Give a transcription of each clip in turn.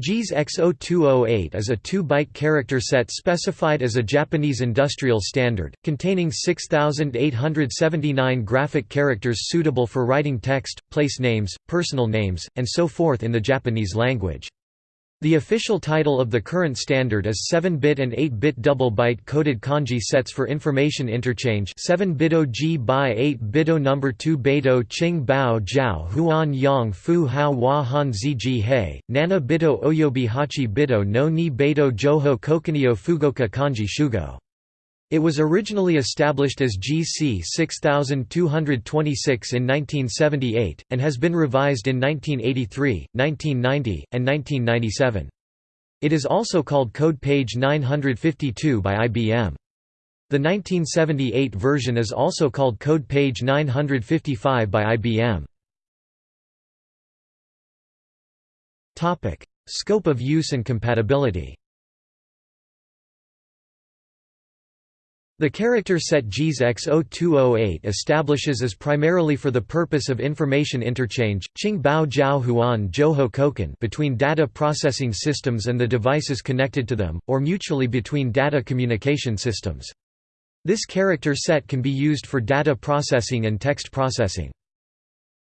JIS X0208 is a 2-byte character set specified as a Japanese industrial standard, containing 6,879 graphic characters suitable for writing text, place names, personal names, and so forth in the Japanese language. The official title of the current standard is 7-bit and 8-bit double-byte coded kanji sets for information interchange 7-bito G by 8-bito number 2 beito Qing Bao Jiao Huan Yang Fu Hao Hua Han Zi Ji Hei, Nana Bito Oyobi Hachi Bito no Ni Beito Joho Kokunio Fugoka Kanji Shugo it was originally established as JIS C 6226 in 1978, and has been revised in 1983, 1990, and 1997. It is also called Code Page 952 by IBM. The 1978 version is also called Code Page 955 by IBM. Scope of use and compatibility The character set JIS X0208 establishes as primarily for the purpose of information interchange, Joho Koken between data processing systems and the devices connected to them, or mutually between data communication systems. This character set can be used for data processing and text processing.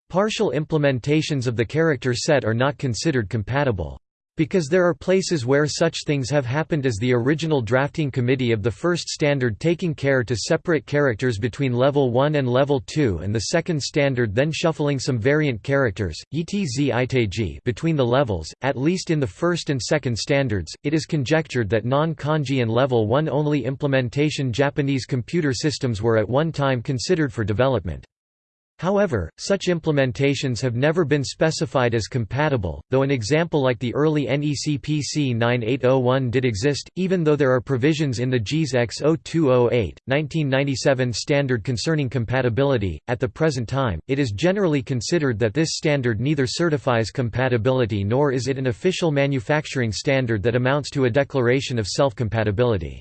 Partial implementations of the character set are not considered compatible. Because there are places where such things have happened as the original drafting committee of the first standard taking care to separate characters between level 1 and level 2 and the second standard then shuffling some variant characters, between the levels, at least in the first and second standards, it is conjectured that non-kanji and level 1 only implementation Japanese computer systems were at one time considered for development. However, such implementations have never been specified as compatible, though an example like the early NEC PC 9801 did exist, even though there are provisions in the JIS X0208, 1997 standard concerning compatibility. At the present time, it is generally considered that this standard neither certifies compatibility nor is it an official manufacturing standard that amounts to a declaration of self-compatibility.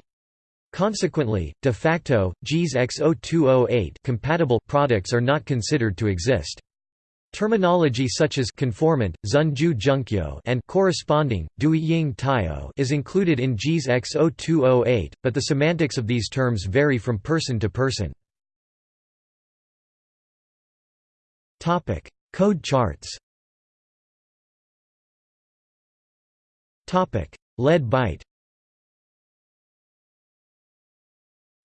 Consequently, de facto, JIS X0208 compatible products are not considered to exist. Terminology such as conformant, Zunju Junkyo and corresponding, Dui Ying is included in JIS X0208, but the semantics of these terms vary from person to person. Code charts Lead byte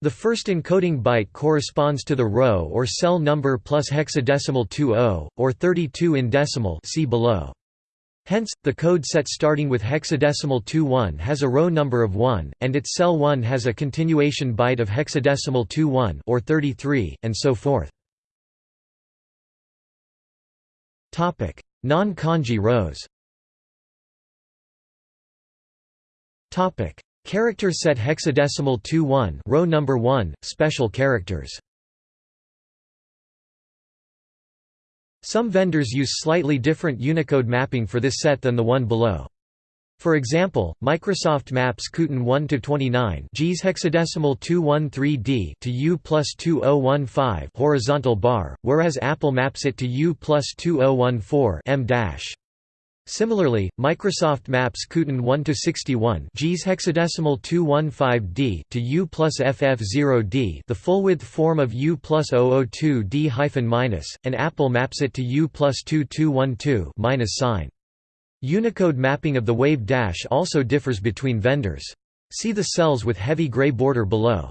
The first encoding byte corresponds to the row or cell number plus hexadecimal 20, or 32 in decimal see below. Hence, the code set starting with hexadecimal 21 has a row number of 1, and its cell 1 has a continuation byte of hexadecimal 21 or 33, and so forth. Non-kanji rows Character set hexadecimal 2-1 row number 1 special characters Some vendors use slightly different Unicode mapping for this set than the one below. For example, Microsoft maps Kuten 1 to 29 JIS hexadecimal 213D to U plus 2015 horizontal bar, whereas Apple maps it to U plus 2014 M dash. Similarly, Microsoft maps Kuten 1 to 61 JIS hexadecimal 215D to U plus FF0D, the full-width form of U plus 002D hyphen minus, and Apple maps it to U plus 2212 minus sign. Unicode mapping of the wave dash also differs between vendors. See the cells with heavy gray border below.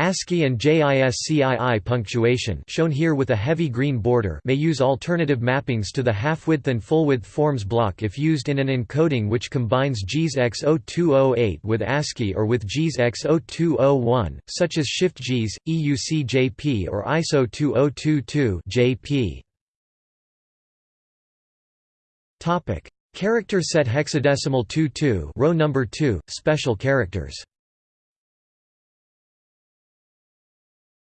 ASCII and JISCII punctuation shown here with a heavy green border may use alternative mappings to the half-width and full-width forms block if used in an encoding which combines JIS X0208 with ASCII or with JIS X0201, such as Shift JIS, EUC-JP or ISO 2022 JP. Character set hexadecimal 22 row number 2, special characters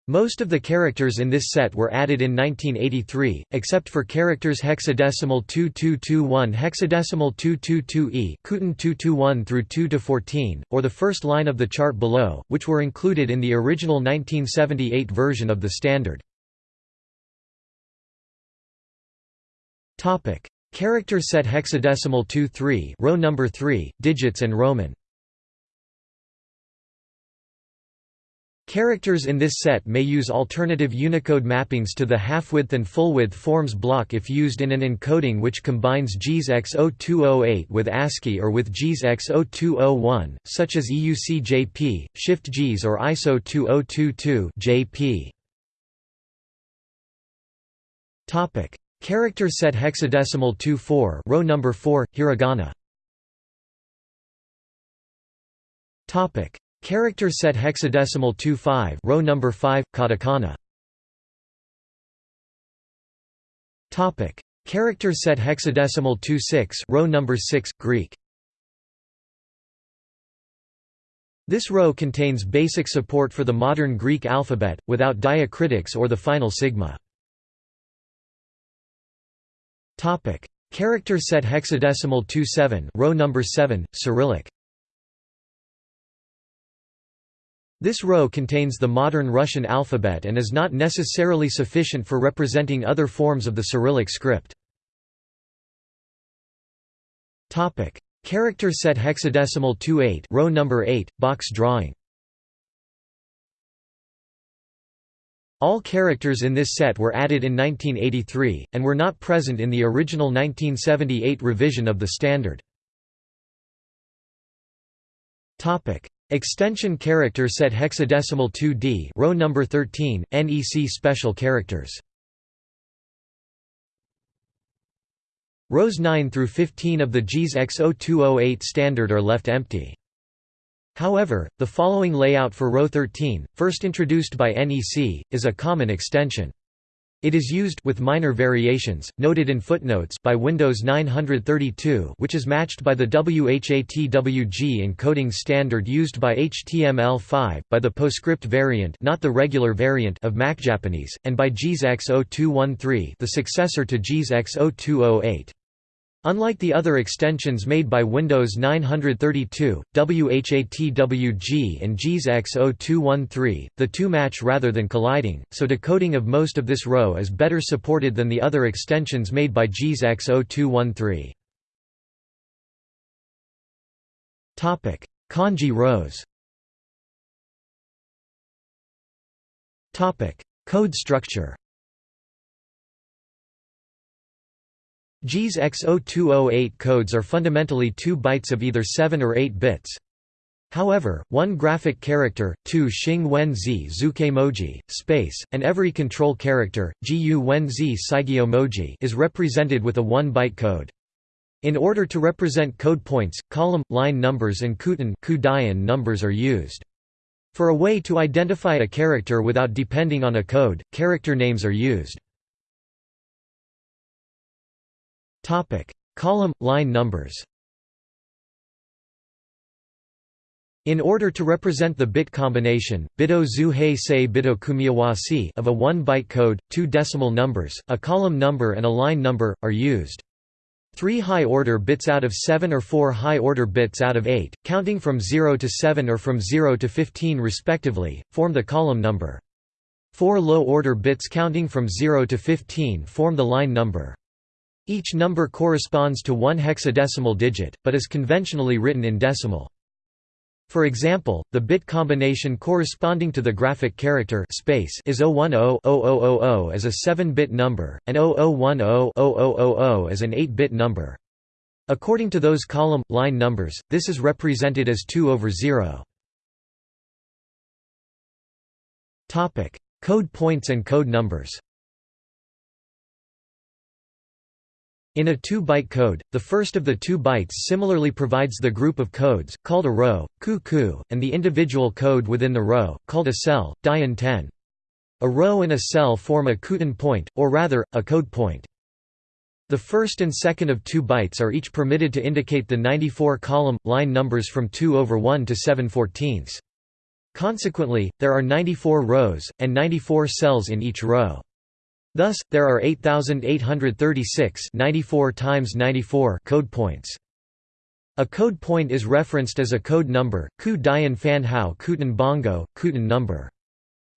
Most of the characters in this set were added in 1983, except for characters hexadecimal 2221 hexadecimal 222e Kuten 221 through 2-14, or the first line of the chart below, which were included in the original 1978 version of the standard. Character set hexadecimal 2-3 row number 3, digits and Roman Characters in this set may use alternative Unicode mappings to the half-width and full-width forms block if used in an encoding which combines JIS X0208 with ASCII or with JIS X0201, such as EUC-JP, Shift JIS or ISO 2022 JP. Topic: Character set hexadecimal 24 row number 4 hiragana. Topic: Character set hexadecimal 25 row number 5 katakana. Topic. Character set hexadecimal 26 row number 6 Greek. This row contains basic support for the modern Greek alphabet without diacritics or the final sigma. Topic. Character set hexadecimal 27 row number 7 Cyrillic This row contains the modern Russian alphabet and is not necessarily sufficient for representing other forms of the Cyrillic script. Topic: Character set hexadecimal 28, row number 8, box drawing. All characters in this set were added in 1983 and were not present in the original 1978 revision of the standard. Topic: Extension character set hexadecimal 2D row number 13 NEC special characters Rows 9 through 15 of the JIS X0208 standard are left empty. However, the following layout for row 13, first introduced by NEC, is a common extension. It is used with minor variations, noted in footnotes by Windows 932 which is matched by the WHATWG encoding standard used by HTML5, by the PostScript variant not the regular variant of MacJapanese, and by JIS X0213 the successor to JIS X0208. Unlike the other extensions made by Windows 932, WHATWG and JIS X0213, the two match rather than colliding, so decoding of most of this row is better supported than the other extensions made by JIS X0213. Kanji rows Code structure JIS X0208 codes are fundamentally 2 bytes of either 7 or 8 bits. However, one graphic character, two Xing Wen Zi Zuke Moji, space, and every control character, Gu Wen Zi Saigyo Moji is represented with a 1-byte code. In order to represent code points, column, line numbers and Kuten numbers are used. For a way to identify a character without depending on a code, character names are used. Topic: Column line numbers. In order to represent the bit combination, bito zu hei sei bito kumiyawasi of a 1-byte code, two decimal numbers, a column number and a line number, are used. Three high-order bits out of 7 or four high-order bits out of 8, counting from 0 to 7 or from 0 to 15 respectively, form the column number. Four low-order bits counting from 0 to 15 form the line number. Each number corresponds to one hexadecimal digit, but is conventionally written in decimal. For example, the bit combination corresponding to the graphic character space is 010-0000 as a 7-bit number, and 0010-0000 as an 8-bit number. According to those column, line numbers, this is represented as 2 over 0. Code points and code numbers In a 2-byte code, the first of the two bytes similarly provides the group of codes, called a row, ku-ku, and the individual code within the row, called a cell, dian 10. A row and a cell form a Kuten point, or rather, a code point. The first and second of two bytes are each permitted to indicate the 94 column, line numbers from 2 over 1 to 7 14ths. Consequently, there are 94 rows, and 94 cells in each row. Thus, there are 8,836 94 times 94 code points. A code point is referenced as a code number, ku dian fan hao kuten bongo, kuten number.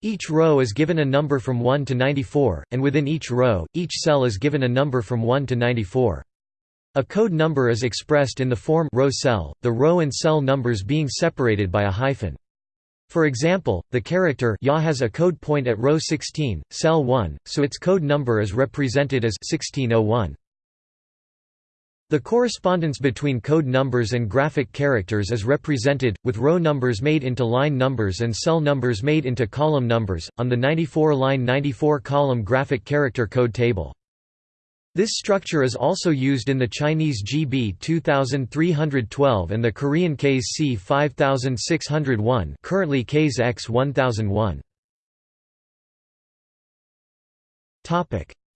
Each row is given a number from 1 to 94, and within each row, each cell is given a number from 1 to 94. A code number is expressed in the form row cell, the row and cell numbers being separated by a hyphen. For example, the character YA has a code point at row 16, cell 1, so its code number is represented as 1601. The correspondence between code numbers and graphic characters is represented, with row numbers made into line numbers and cell numbers made into column numbers, on the 94-line 94-column graphic character code table. This structure is also used in the Chinese GB 2312 and the Korean KS C 5601 currently KS X 1001.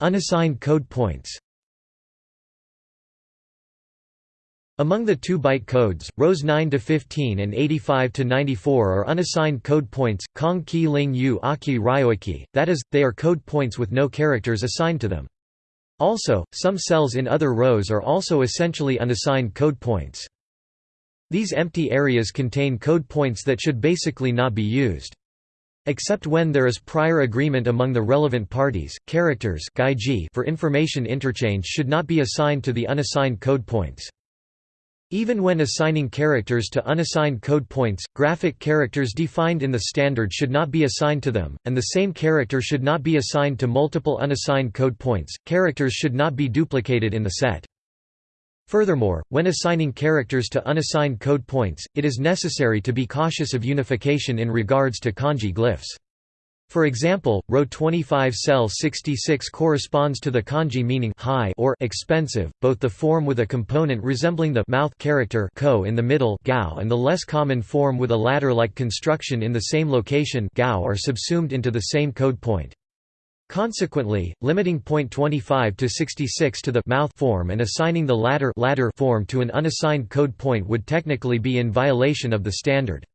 Unassigned code points Among the 2-byte codes, rows 9 to 15 and 85 to 94 are unassigned code points, Kong Qi Ling Yu Aki Ryoiki, that is, they are code points with no characters assigned to them. Also, some cells in other rows are also essentially unassigned code points. These empty areas contain code points that should basically not be used. Except when there is prior agreement among the relevant parties, characters for information interchange should not be assigned to the unassigned code points. Even when assigning characters to unassigned code points, graphic characters defined in the standard should not be assigned to them, and the same character should not be assigned to multiple unassigned code points. Characters should not be duplicated in the set. Furthermore, when assigning characters to unassigned code points, it is necessary to be cautious of unification in regards to kanji glyphs. For example, row 25 cell 66 corresponds to the kanji meaning high or expensive, both the form with a component resembling the mouth character ko in the middle gao and the less common form with a ladder-like construction in the same location gao are subsumed into the same code point. Consequently, limiting point 25 to 66 to the mouth form and assigning the latter ladder form to an unassigned code point would technically be in violation of the standard.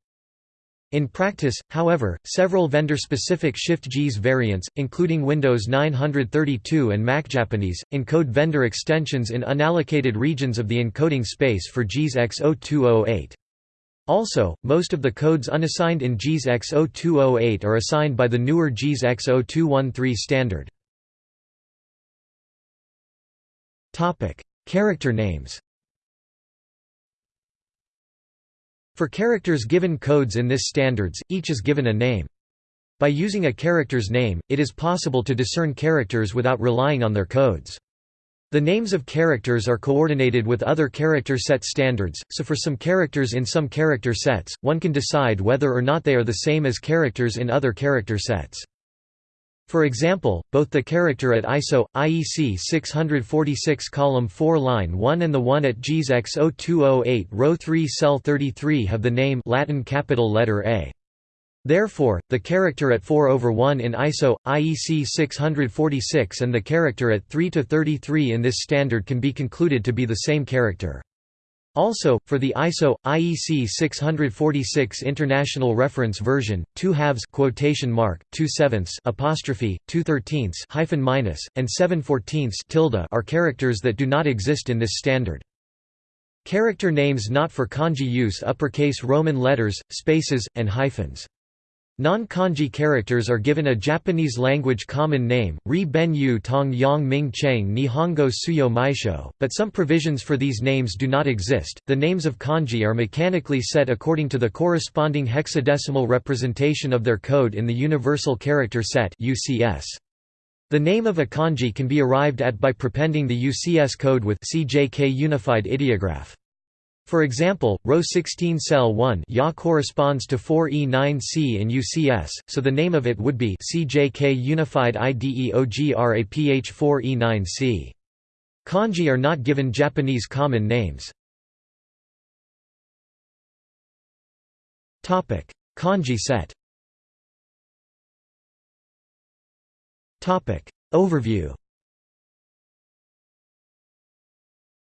In practice, however, several vendor-specific Shift-JIS variants, including Windows 932 and MacJapanese, encode vendor extensions in unallocated regions of the encoding space for JIS X0208. Also, most of the codes unassigned in JIS X0208 are assigned by the newer JIS X0213 standard. Character names For characters given codes in this standards, each is given a name. By using a character's name, it is possible to discern characters without relying on their codes. The names of characters are coordinated with other character set standards, so for some characters in some character sets, one can decide whether or not they are the same as characters in other character sets. For example, both the character at ISO, IEC 646 column 4 line 1 and the one at JIS X0208 row 3 cell 33 have the name Latin capital letter A. Therefore, the character at 4 over 1 in ISO, IEC 646 and the character at 3 to 33 in this standard can be concluded to be the same character. Also, for the ISO IEC 646 International Reference Version, two halves quotation mark, two sevenths apostrophe, two thirteenths hyphen minus, and seven fourteenths tilde are characters that do not exist in this standard. Character names not for kanji use uppercase Roman letters, spaces, and hyphens. Non-kanji characters are given a Japanese-language common name, Ri Ben Yu Tong Yang Ming Cheng Nihongo Suyo Maisho, but some provisions for these names do not exist. The names of kanji are mechanically set according to the corresponding hexadecimal representation of their code in the Universal Character Set (UCS). The name of a kanji can be arrived at by prepending the UCS code with CJK Unified Ideograph. For example, row 16 cell 1 Ya corresponds to 4E9C in UCS, so the name of it would be CJK Unified IDEOGRAPH 4E9C. Kanji are not given Japanese common names. Topic: Kanji set Topic: Overview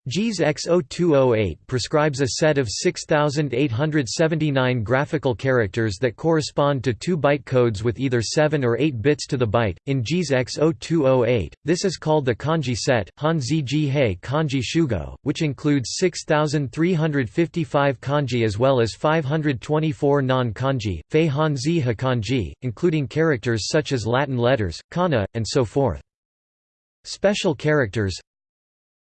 JIS X0208 prescribes a set of 6,879 graphical characters that correspond to 2 byte codes with either 7 or 8 bits to the byte. In JIS X0208, this is called the kanji set, Hanzi Jihei Kanji Shugo, which includes 6,355 kanji as well as 524 non kanji, Fei Hanzi Hakanji, including characters such as Latin letters, kana, and so forth. Special characters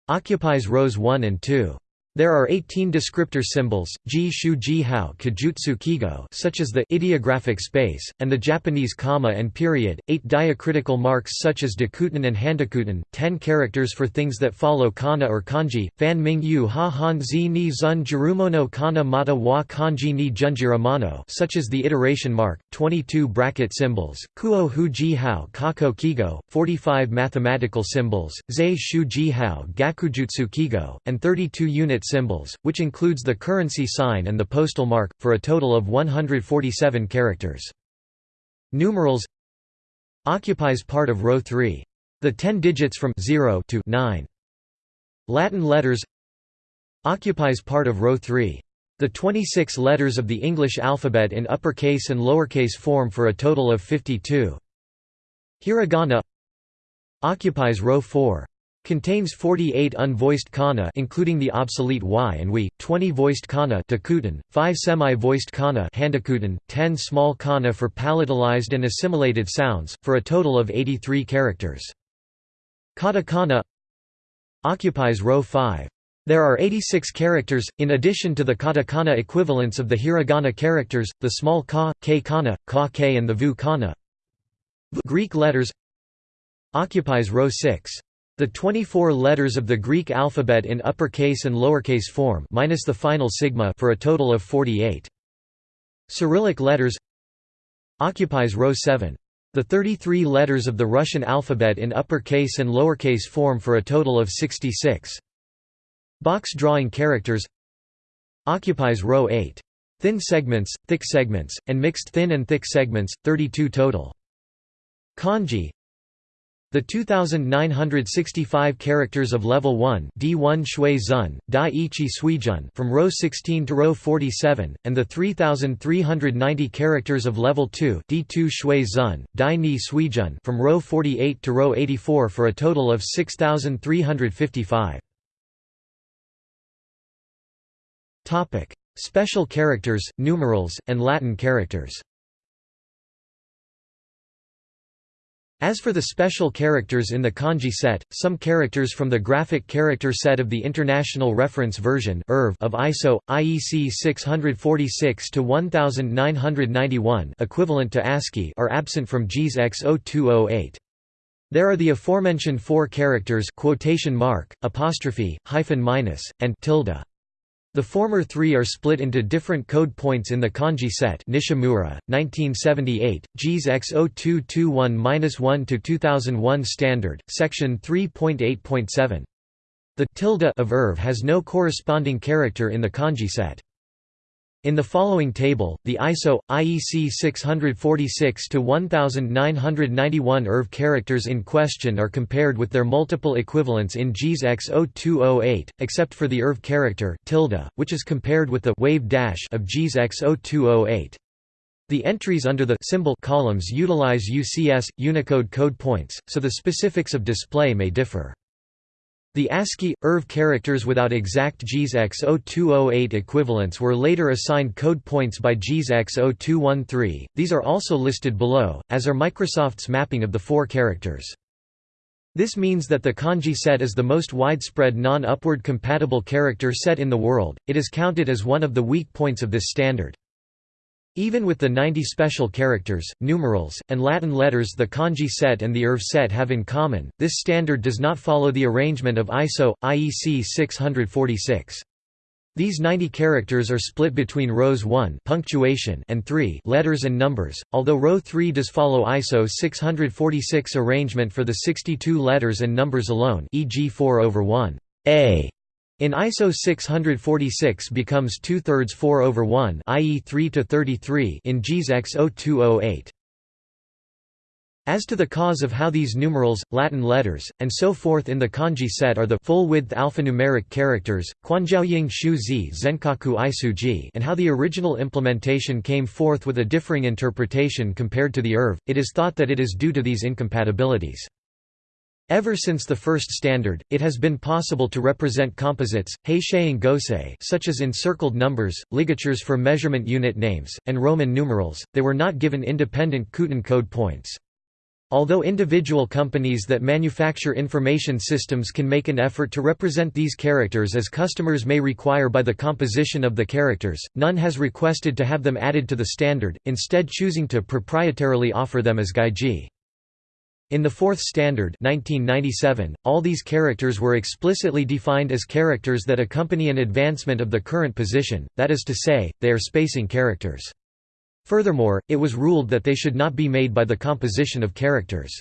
occupies rows 1 and 2. There are 18 descriptor symbols, ji shu ji hao kijutsu kigo such as the ideographic space, and the Japanese comma and period, 8 diacritical marks such as dakuten and handakuten, 10 characters for things that follow kana or kanji, fan ming yu ha han zi ni zun jirumono kana mata wa kanji ni junjiramano such as the iteration mark, 22 bracket symbols, kuo hu ji hao kako kigo, 45 mathematical symbols, zei shu ji hao gakujutsu kigo, and 32 unit symbols, which includes the currency sign and the postal mark, for a total of 147 characters. Numerals occupies part of row 3. The 10 digits from 0 to 9. Latin letters occupies part of row 3. The 26 letters of the English alphabet in uppercase and lowercase form for a total of 52. Hiragana occupies row 4. Contains 48 unvoiced kana including the obsolete y and we, 20 voiced kana dakuten, 5 semi-voiced kana handakuten, 10 small kana for palatalized and assimilated sounds, for a total of 83 characters. Katakana occupies row 5. There are 86 characters, in addition to the katakana equivalents of the hiragana characters, the small ka, k kana, ka k and the vu kana. Greek letters occupies row 6. The 24 letters of the Greek alphabet in uppercase and lowercase form minus the final sigma for a total of 48. Cyrillic letters occupies row 7. The 33 letters of the Russian alphabet in uppercase and lowercase form for a total of 66. Box drawing characters occupies row 8. Thin segments, thick segments, and mixed thin and thick segments, 32 total. Kanji the 2,965 characters of Level 1 D1 Shui Zun, Dai Ichi Suijun from row 16 to row 47, and the 3,390 characters of Level 2 D2 Shui Zun, Dai Ni Suijun from row 48 to row 84 for a total of 6,355. Special characters, numerals, and Latin characters As for the special characters in the kanji set, some characters from the graphic character set of the International Reference Version of ISO, IEC 646-1991 equivalent to ASCII are absent from JIS X0208. There are the aforementioned four characters quotation mark, apostrophe, hyphen minus, and tilde. The former three are split into different code points in the kanji set Nishimura, 1978, JIS X0221-1-2001 Standard, Section 3.8.7. The tilde of IRV has no corresponding character in the kanji set. In the following table, the ISO IEC 646-1991 IRV characters in question are compared with their multiple equivalents in JIS X0208, except for the IRV character tilde, which is compared with the wave dash of JIS X0208. The entries under the symbol columns utilize UCS Unicode code points, so the specifics of display may differ. The ASCII, IRV characters without exact JIS X0208 equivalents were later assigned code points by JIS X0213, these are also listed below, as are Microsoft's mapping of the four characters. This means that the kanji set is the most widespread non-upward compatible character set in the world, it is counted as one of the weak points of this standard. Even with the 90 special characters, numerals, and Latin letters the kanji set and the IRV set have in common, this standard does not follow the arrangement of ISO, IEC 646. These 90 characters are split between rows 1 punctuation and 3 letters and numbers, although row 3 does follow ISO 646 arrangement for the 62 letters and numbers alone e.g. 4 over 1 a in ISO 646 becomes two-thirds 4 over 1 i.e. 3 to 33 in JIS X0208. As to the cause of how these numerals, Latin letters, and so forth in the kanji set are the full-width alphanumeric characters, Quanjiaoying Shu Zi Zenkaku Isuji and how the original implementation came forth with a differing interpretation compared to the IRV, it is thought that it is due to these incompatibilities. Ever since the first standard, it has been possible to represent composites, heisei gosei such as encircled numbers, ligatures for measurement unit names, and Roman numerals, they were not given independent Kuten code points. Although individual companies that manufacture information systems can make an effort to represent these characters as customers may require by the composition of the characters, none has requested to have them added to the standard, instead choosing to proprietarily offer them as gaiji. In the Fourth Standard 1997, all these characters were explicitly defined as characters that accompany an advancement of the current position, that is to say, they are spacing characters. Furthermore, it was ruled that they should not be made by the composition of characters.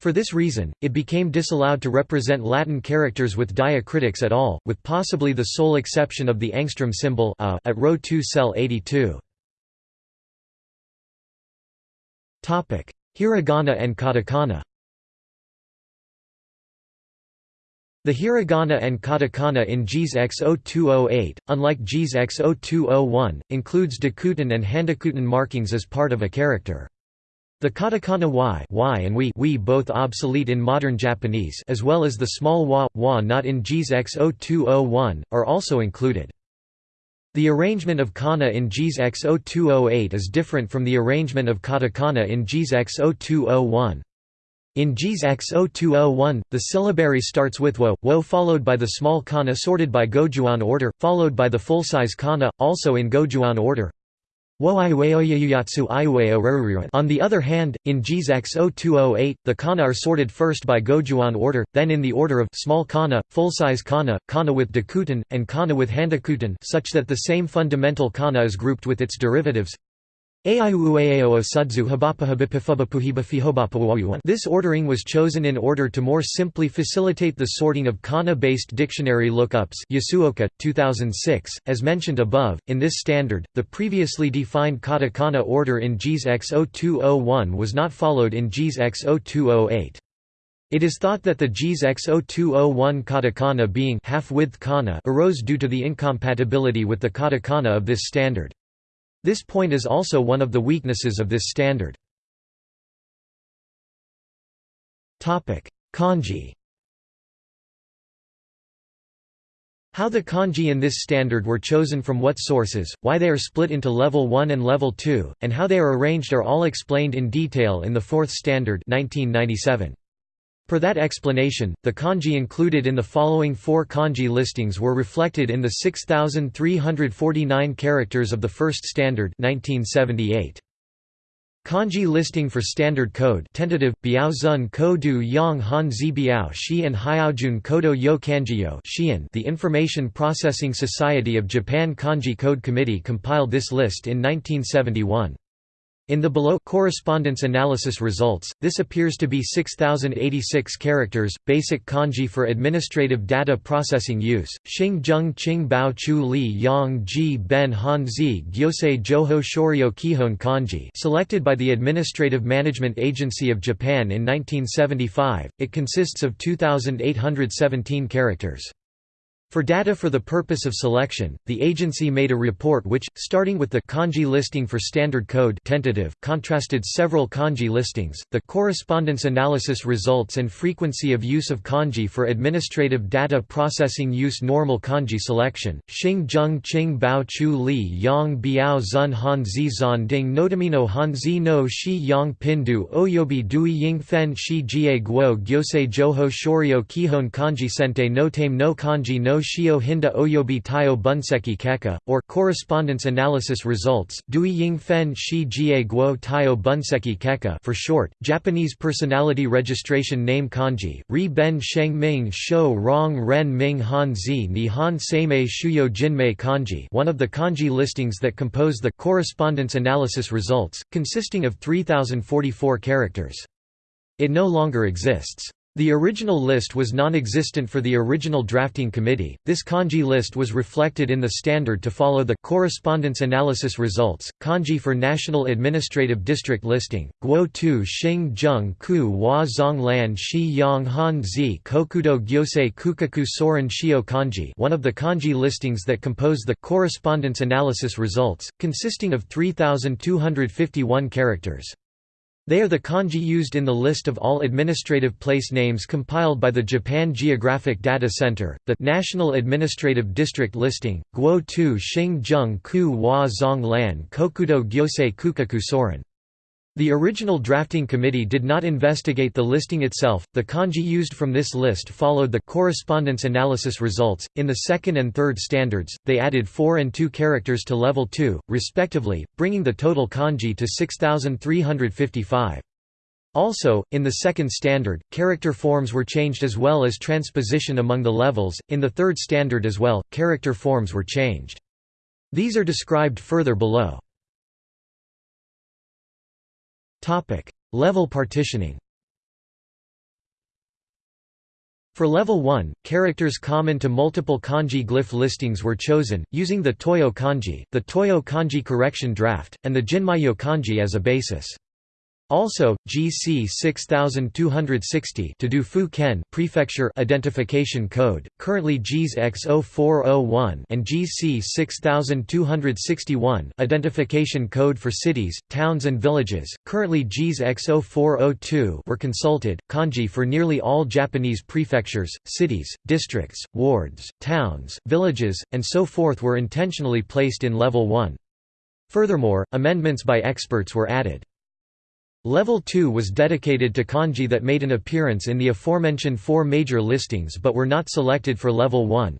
For this reason, it became disallowed to represent Latin characters with diacritics at all, with possibly the sole exception of the angstrom symbol a at row 2 cell 82. Hiragana and katakana The hiragana and katakana in JIS X0208, unlike JIS X0201, includes dakuten and handakuten markings as part of a character. The katakana y, y and we, we both obsolete in modern Japanese as well as the small wa, wa not in JIS X0201, are also included. The arrangement of kana in JIS X0208 is different from the arrangement of katakana in JIS X0201. In JIS X0201, the syllabary starts with wo, wo followed by the small kana sorted by Gojuon order, followed by the full-size kana, also in Gojuon order. On the other hand, in JIS X0208, the kana are sorted first by Gojuon order, then in the order of small kana, full-size kana, kana with dakuten, and kana with handakuten such that the same fundamental kana is grouped with its derivatives. This ordering was chosen in order to more simply facilitate the sorting of kana-based dictionary lookups Yasuoka, 2006. As mentioned above, in this standard, the previously defined katakana order in JIS X0201 was not followed in JIS X0208. It is thought that the JIS X0201 katakana being half-width kana arose due to the incompatibility with the katakana of this standard. This point is also one of the weaknesses of this standard. Kanji How the kanji in this standard were chosen from what sources, why they are split into level 1 and level 2, and how they are arranged are all explained in detail in the Fourth Standard 1997. Per that explanation, the kanji included in the following four kanji listings were reflected in the 6,349 characters of the First Standard 1978. Kanji listing for Standard Code tentative, Biaozun Kodu Yang Hanzi Biao Shi and Hyaojun Kodo Yo Kanjiyo The Information Processing Society of Japan Kanji Code Committee compiled this list in 1971. In the below correspondence analysis results, this appears to be 6086 characters, basic kanji for administrative data processing use, Xing Zheng Qing Bao Chu Li Yang Ji Ben Han Zi Gyosei Joho Shoryo Kihon kanji selected by the Administrative Management Agency of Japan in 1975, it consists of 2817 characters. For data for the purpose of selection, the agency made a report which, starting with the kanji listing for standard code tentative, contrasted several kanji listings, the correspondence analysis results and frequency of use of kanji for administrative data processing use normal kanji selection, Xing Zheng Qing Bao Chu Li Yang Biao Zun Han Zi Zan Ding Notamino Han Zi No Shi Yang Pindu Oyobi Dui Ying Fen Shi Jie Guo Gyosei Joho Shoryo Kihon Kanji Sente no Tame no Kanji no Shio Hinda Oyobi Taio Bunseki Keka, or correspondence analysis results Dui Ying Fen Shi Jie Guo Taio Bunseki Keka for short, Japanese personality registration name kanji, Ri Ben Sheng Ming Shou Rong Ren Ming Han Zi Nihon Seimei Shuyo Jinmei kanji one of the kanji listings that compose the correspondence analysis results, consisting of 3044 characters. It no longer exists. The original list was non-existent for the original drafting committee. This kanji list was reflected in the standard to follow the correspondence analysis results. Kanji for National Administrative District listing: Guo Tu Xing Zheng Ku Hua Zong Lan Shi Yang Han Zi Kokudo Gyosei Kukaku Soren Shio Kanji. One of the kanji listings that compose the correspondence analysis results, consisting of 3251 characters. They are the kanji used in the list of all administrative place names compiled by the Japan Geographic Data Center, the National Administrative District Listing, Guo Tu Xing Zheng Ku Hua Zong Lan Kokudo Gyosei Kukaku Soren. The original drafting committee did not investigate the listing itself. The kanji used from this list followed the correspondence analysis results. In the second and third standards, they added 4 and 2 characters to level 2, respectively, bringing the total kanji to 6355. Also, in the second standard, character forms were changed as well as transposition among the levels. In the third standard as well, character forms were changed. These are described further below. Topic: Level partitioning. For level 1, characters common to multiple kanji glyph listings were chosen, using the Toyo kanji, the Toyo kanji correction draft, and the Jinmyo kanji as a basis. Also, JIS C 6260 to do Fu Ken prefecture identification code, currently JIS X0401 and JIS C 6261 identification code for cities, towns and villages, currently JIS X0402 were consulted. Kanji for nearly all Japanese prefectures, cities, districts, wards, towns, villages, and so forth were intentionally placed in level 1. Furthermore, amendments by experts were added. Level 2 was dedicated to kanji that made an appearance in the aforementioned four major listings but were not selected for Level 1.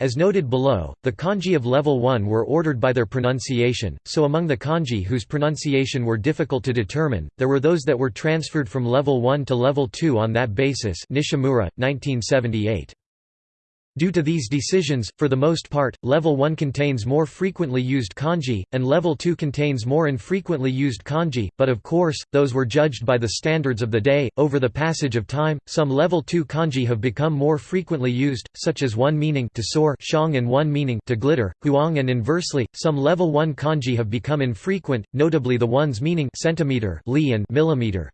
As noted below, the kanji of Level 1 were ordered by their pronunciation, so among the kanji whose pronunciation were difficult to determine, there were those that were transferred from Level 1 to Level 2 on that basis Nishimura, 1978. Due to these decisions, for the most part, Level 1 contains more frequently used kanji, and Level 2 contains more infrequently used kanji, but of course, those were judged by the standards of the day. Over the passage of time, some Level 2 kanji have become more frequently used, such as one meaning to soar shang and one meaning to glitter, huang and inversely, some Level 1 kanji have become infrequent, notably the ones meaning centimeter li and millimeter.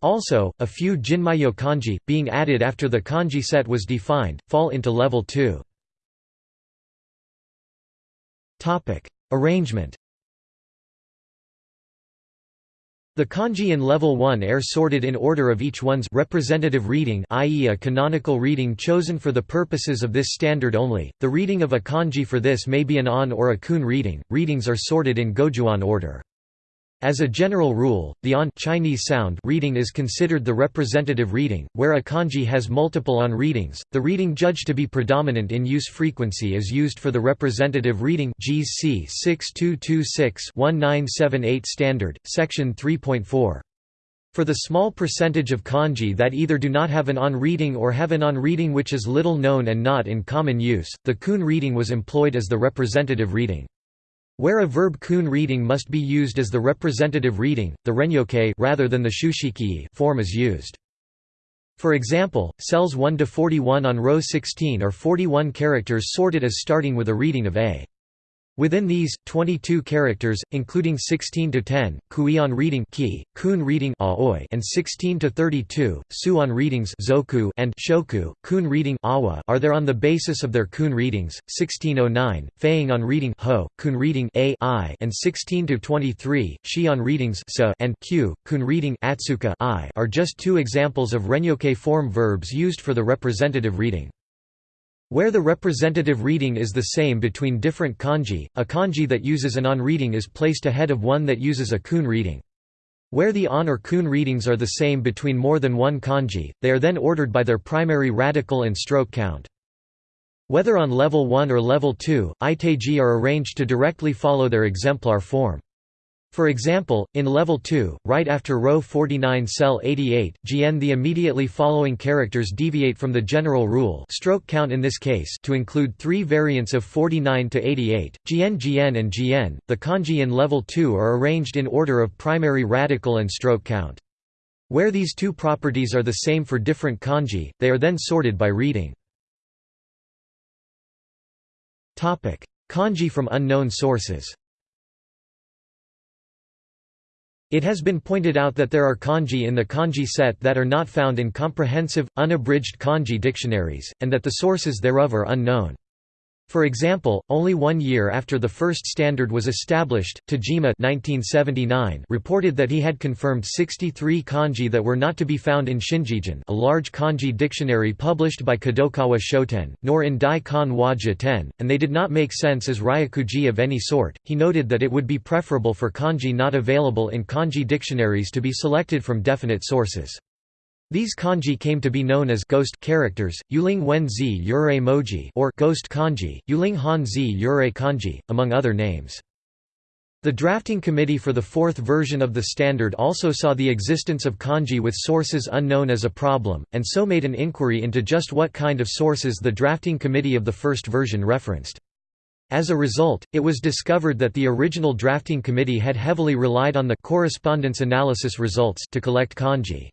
Also, a few Jinmyo kanji, being added after the kanji set was defined, fall into level 2. Arrangement The kanji in level 1 are sorted in order of each one's representative reading i.e. a canonical reading chosen for the purposes of this standard only. The reading of a kanji for this may be an on or a kun reading. Readings are sorted in gojuon order. As a general rule, the on Chinese sound reading is considered the representative reading, where a kanji has multiple on readings. The reading judged to be predominant in use frequency is used for the representative reading JIS C 6226-1978 standard, section 3.4. For the small percentage of kanji that either do not have an on reading or have an on reading which is little known and not in common use, the kun reading was employed as the representative reading. Where a verb kun reading must be used as the representative reading, the renyoke rather than the shushiki form is used. For example, cells 1 to 41 on row 16 are 41 characters sorted as starting with a reading of a. Within these, 22 characters, including 16 to 10, kuion reading ki, kun reading aoi, and 16 to 32, suon readings zoku and shoku, kun reading awa, are there on the basis of their kun readings. 1609, feiying on reading ho, kun reading a i, and 16 to 23, shion readings sa and q, kun reading atsuka i, are just two examples of renyoke form verbs used for the representative reading. Where the representative reading is the same between different kanji, a kanji that uses an on reading is placed ahead of one that uses a kun reading. Where the on or kun readings are the same between more than one kanji, they are then ordered by their primary radical and stroke count. Whether on level 1 or level 2, itaiji are arranged to directly follow their exemplar form. For example, in level 2, right after row 49 cell 88, gn the immediately following characters deviate from the general rule stroke count in this case to include three variants of 49 to 88, gn gn and gn. The kanji in level 2 are arranged in order of primary radical and stroke count. Where these two properties are the same for different kanji, they are then sorted by reading. Kanji from unknown sources It has been pointed out that there are kanji in the kanji set that are not found in comprehensive, unabridged kanji dictionaries, and that the sources thereof are unknown. For example, only one year after the first standard was established, Tajima 1979 reported that he had confirmed 63 kanji that were not to be found in Shin Jigen a large kanji dictionary published by Kadokawa Shoten, nor in Dai Kan wa Jiten, and they did not make sense as ryakuji of any sort. He noted that it would be preferable for kanji not available in kanji dictionaries to be selected from definite sources. These kanji came to be known as ghost characters, Yuling Wen Zi Yurei Moji or ghost kanji, Yuling Han Zi Yurei kanji, among other names. The drafting committee for the fourth version of the standard also saw the existence of kanji with sources unknown as a problem, and so made an inquiry into just what kind of sources the drafting committee of the first version referenced. As a result, it was discovered that the original drafting committee had heavily relied on the correspondence analysis results to collect kanji.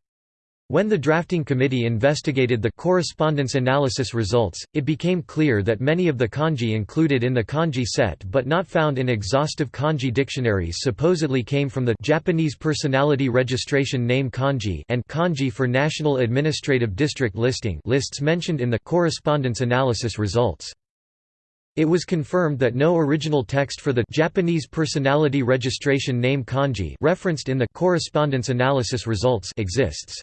When the drafting committee investigated the correspondence analysis results, it became clear that many of the kanji included in the kanji set but not found in exhaustive kanji dictionaries supposedly came from the Japanese personality registration name kanji and kanji for National Administrative District listing lists mentioned in the correspondence analysis results. It was confirmed that no original text for the Japanese personality registration name kanji referenced in the correspondence analysis results exists.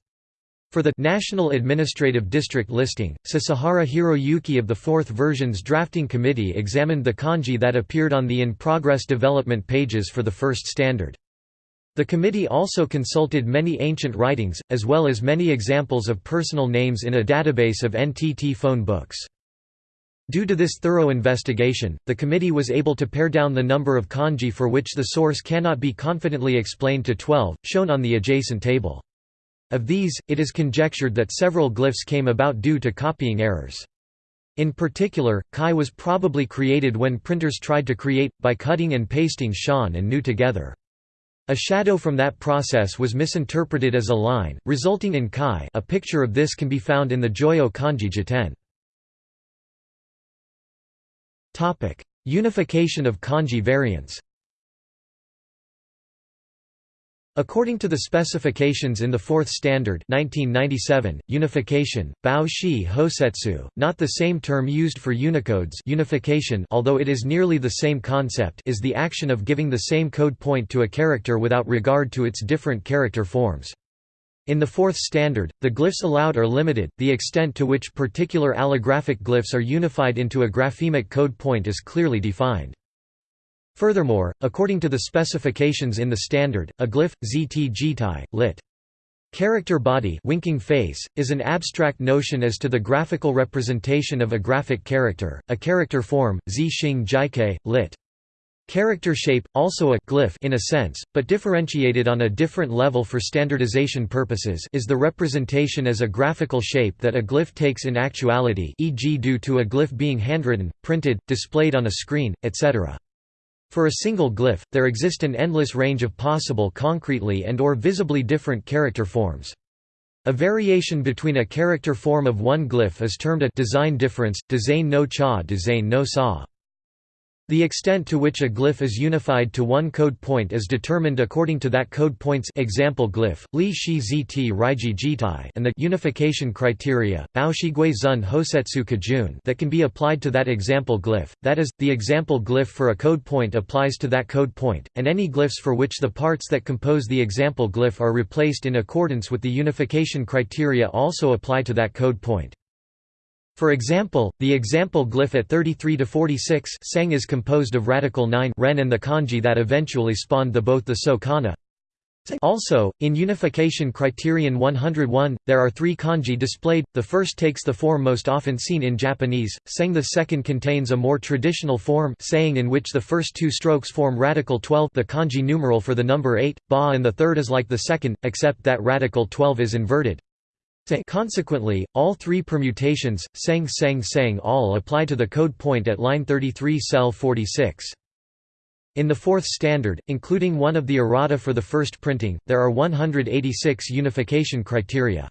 For the National Administrative District listing, Sasahara Hiroyuki of the Fourth Version's drafting committee examined the kanji that appeared on the in-progress development pages for the first standard. The committee also consulted many ancient writings, as well as many examples of personal names in a database of NTT phone books. Due to this thorough investigation, the committee was able to pare down the number of kanji for which the source cannot be confidently explained to 12, shown on the adjacent table. Of these, it is conjectured that several glyphs came about due to copying errors. In particular, Kai was probably created when printers tried to create, by cutting and pasting shan and nu together. A shadow from that process was misinterpreted as a line, resulting in Kai a picture of this can be found in the Joyo kanji jiten. Unification of kanji variants According to the specifications in the Fourth Standard 1997, unification, bao shi hosetsu, not the same term used for Unicodes unification although it is nearly the same concept is the action of giving the same code point to a character without regard to its different character forms. In the Fourth Standard, the glyphs allowed are limited, the extent to which particular allographic glyphs are unified into a graphemic code point is clearly defined. Furthermore, according to the specifications in the standard, a glyph, zt lit. Character body winking face, is an abstract notion as to the graphical representation of a graphic character, a character form, zi xing jike, lit. Character shape, also a glyph in a sense, but differentiated on a different level for standardization purposes is the representation as a graphical shape that a glyph takes in actuality e.g. due to a glyph being handwritten, printed, displayed on a screen, etc. For a single glyph, there exist an endless range of possible concretely and or visibly different character forms. A variation between a character form of one glyph is termed a design difference, design no cha design no sa. The extent to which a glyph is unified to one code point is determined according to that code point's example glyph, li shi zt raiji jitai and the unification criteria, baoshigui zun hosetsu kajun that can be applied to that example glyph, that is, the example glyph for a code point applies to that code point, and any glyphs for which the parts that compose the example glyph are replaced in accordance with the unification criteria also apply to that code point. For example, the example glyph at 33 to 46 sang is composed of radical 9 ren and the kanji that eventually spawned the both the so kana. Also, in unification criterion 101, there are three kanji displayed, the first takes the form most often seen in Japanese, sang the second contains a more traditional form saying in which the first two strokes form radical 12 the kanji numeral for the number 8, ba and the third is like the second, except that radical 12 is inverted. Consequently, all three permutations, seng seng seng all apply to the code point at line 33 cell 46. In the fourth standard, including one of the errata for the first printing, there are 186 unification criteria.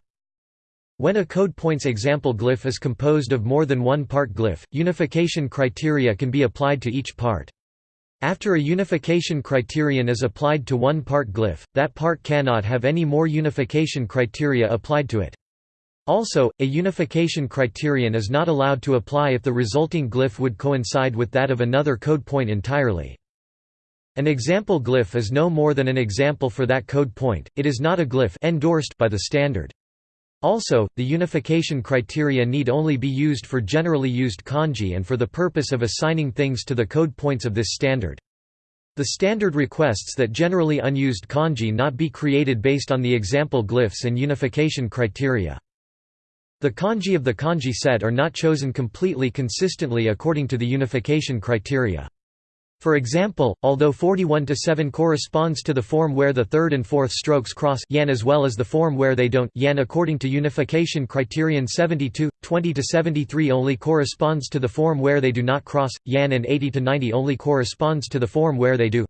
When a code point's example glyph is composed of more than one part glyph, unification criteria can be applied to each part. After a unification criterion is applied to one part glyph, that part cannot have any more unification criteria applied to it. Also, a unification criterion is not allowed to apply if the resulting glyph would coincide with that of another code point entirely. An example glyph is no more than an example for that code point, it is not a glyph endorsed by the standard. Also, the unification criteria need only be used for generally used kanji and for the purpose of assigning things to the code points of this standard. The standard requests that generally unused kanji not be created based on the example glyphs and unification criteria. The kanji of the kanji set are not chosen completely consistently according to the unification criteria. For example, although 41 to 7 corresponds to the form where the third and fourth strokes cross yan as well as the form where they don't yan according to unification criterion 72, 20 to 73 only corresponds to the form where they do not cross, yan and 80 to 90 only corresponds to the form where they do.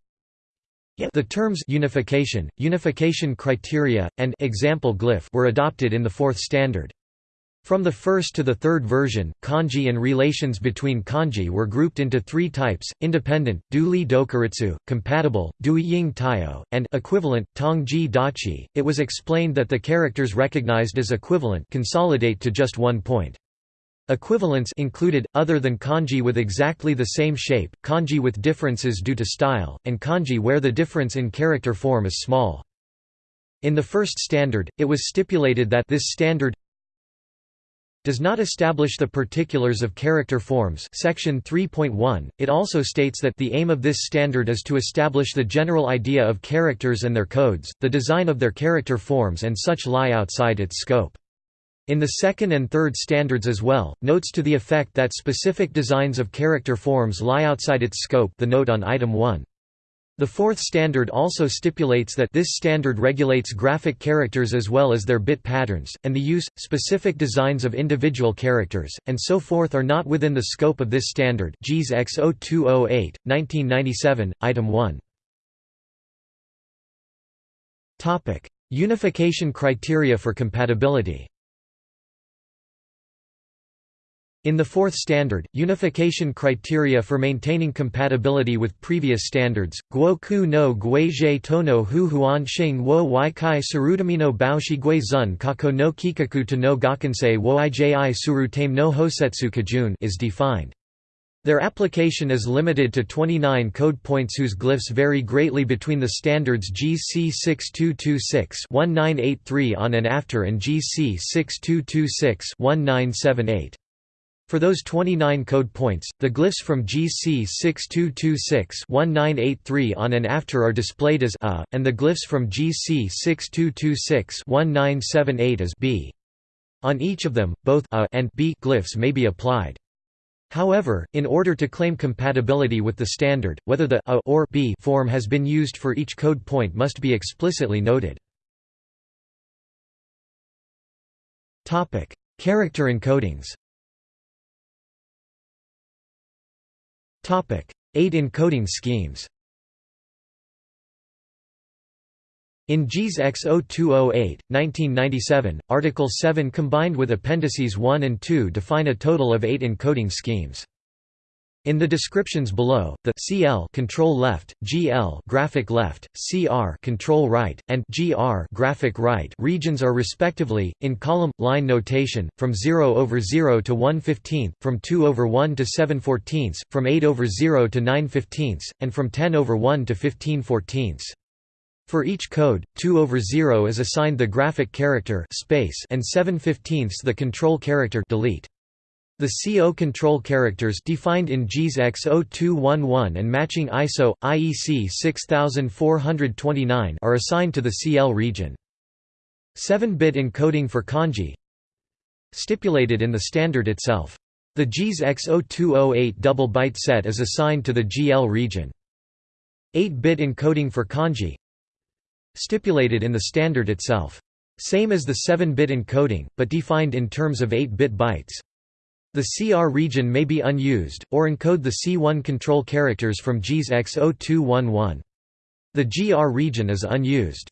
The terms unification, unification criteria, and example glyph were adopted in the fourth standard. From the first to the third version, kanji and relations between kanji were grouped into three types, independent, duli dokuritsu, compatible, dui ying taio, and equivalent, tongji dachi. It was explained that the characters recognized as equivalent consolidate to just one point. Equivalents included, other than kanji with exactly the same shape, kanji with differences due to style, and kanji where the difference in character form is small. In the first standard, it was stipulated that this standard does not establish the particulars of character forms. Section 3.1 it also states that the aim of this standard is to establish the general idea of characters and their codes the design of their character forms and such lie outside its scope. In the second and third standards as well notes to the effect that specific designs of character forms lie outside its scope the note on item 1 the fourth standard also stipulates that this standard regulates graphic characters as well as their bit patterns, and the use, specific designs of individual characters, and so forth are not within the scope of this standard. JIS X0208, 1997, Item 1. Unification criteria for compatibility In the fourth standard, unification criteria for maintaining compatibility with previous standards, guo ku no guizhe tono hu huan shing wo wai kai surutamino baoshi gui zun kako no kikaku to no Gakensei wo iji surutame no hosetsu kajun is defined. Their application is limited to 29 code points whose glyphs vary greatly between the standards JIS C 6226-1983 on and after and JIS C 6226-1978. For those 29 code points, the glyphs from JIS C 6226-1983 on and after are displayed as A, and the glyphs from JIS C 6226-1978 as B. On each of them, both A and B glyphs may be applied. However, in order to claim compatibility with the standard, whether the A or B form has been used for each code point must be explicitly noted. Character encodings 8 encoding schemes In JIS X0208, 1997, Article 7 combined with Appendices 1 and 2 define a total of 8 encoding schemes. In the descriptions below, the CL control left, GL graphic left, CR control right, and GR graphic right regions are respectively in column line notation from 0 over 0 to 1 15th, from 2 over 1 to 7 14ths, from 8 over 0 to 9 15ths, and from 10 over 1 to 15 14ths. For each code, 2 over 0 is assigned the graphic character space and 7 15ths the control character delete. The C0 control characters defined in JIS X0211 and matching ISO IEC 6429 are assigned to the CL region. 7-bit encoding for kanji stipulated in the standard itself. The JIS X0208 double byte set is assigned to the GL region. 8-bit encoding for kanji stipulated in the standard itself. Same as the 7-bit encoding, but defined in terms of 8-bit bytes. The CR region may be unused, or encode the C1 control characters from JIS X0211. The GR region is unused.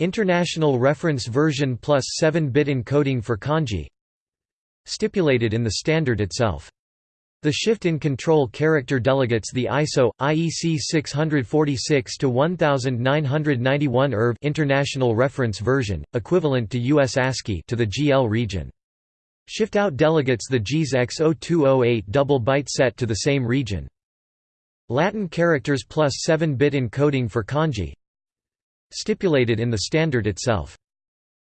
International Reference Version plus 7-bit encoding for kanji Stipulated in the standard itself. The shift in control character delegates the ISO IEC 646 to 1991 IRV International Reference Version, equivalent to US ASCII to the GL region. Shift out delegates the JIS X0208 double byte set to the same region. Latin characters plus 7-bit encoding for kanji stipulated in the standard itself.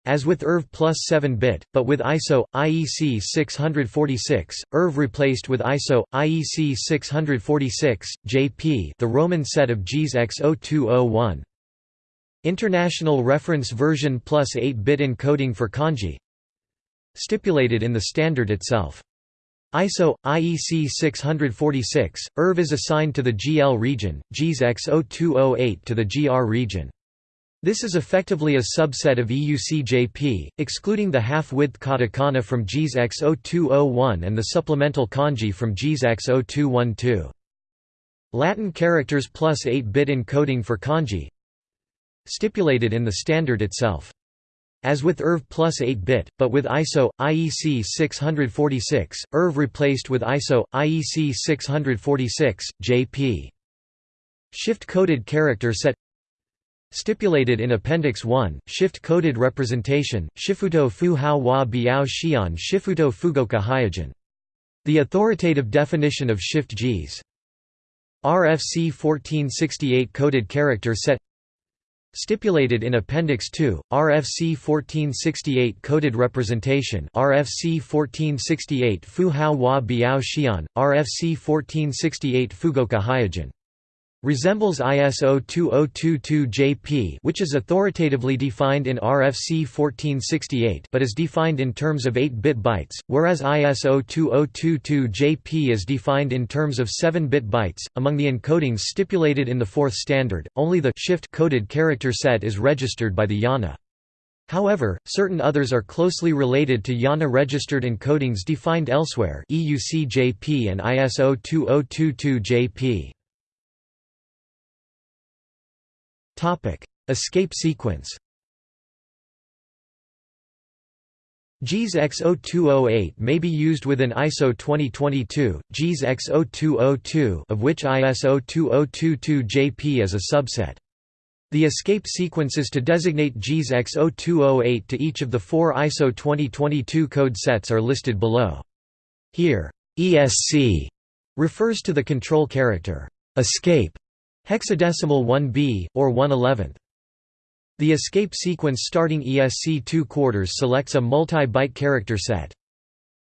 As with IRV plus 7-bit, but with ISO, IEC 646, IRV replaced with ISO, IEC 646, JP the Roman set of JIS X0201. International Reference Version plus 8-bit encoding for kanji stipulated in the standard itself. ISO, IEC 646, IRV is assigned to the GL region, JIS X0208 to the GR region. This is effectively a subset of EUCJP, excluding the half-width katakana from JIS X0201 and the supplemental kanji from JIS X0212. Latin characters plus 8-bit encoding for kanji stipulated in the standard itself. As with IRV plus 8-bit, but with ISO, IEC 646, IRV replaced with ISO, IEC 646, JP. Shift-coded character set Stipulated in Appendix 1, shift-coded representation, Shifuto fu hao wa biao xian shifuto fugoka hyogen. The authoritative definition of shift JIS. RFC 1468 coded character set Stipulated in Appendix 2, RFC 1468 coded representation RFC 1468 Fu Hao Wa Biao Xian, RFC 1468 Fugoka Hyojin resembles ISO 2022-JP which is authoritatively defined in RFC 1468 but is defined in terms of 8-bit bytes, whereas ISO 2022-JP is defined in terms of 7-bit bytes. Among the encodings stipulated in the fourth standard, only the shift-coded character set is registered by the IANA. However, certain others are closely related to IANA-registered encodings defined elsewhere EUC-JP and ISO 2022-JP. Topic: Escape sequence. JIS X0208 may be used within ISO 2022, JIS X0202 of which ISO 2022-JP is a subset. The escape sequences to designate JIS X0208 to each of the four ISO 2022 code sets are listed below. Here, ESC refers to the control character escape Hexadecimal 1b, or 1/11th. The escape sequence starting ESC 2 quarters selects a multi-byte character set.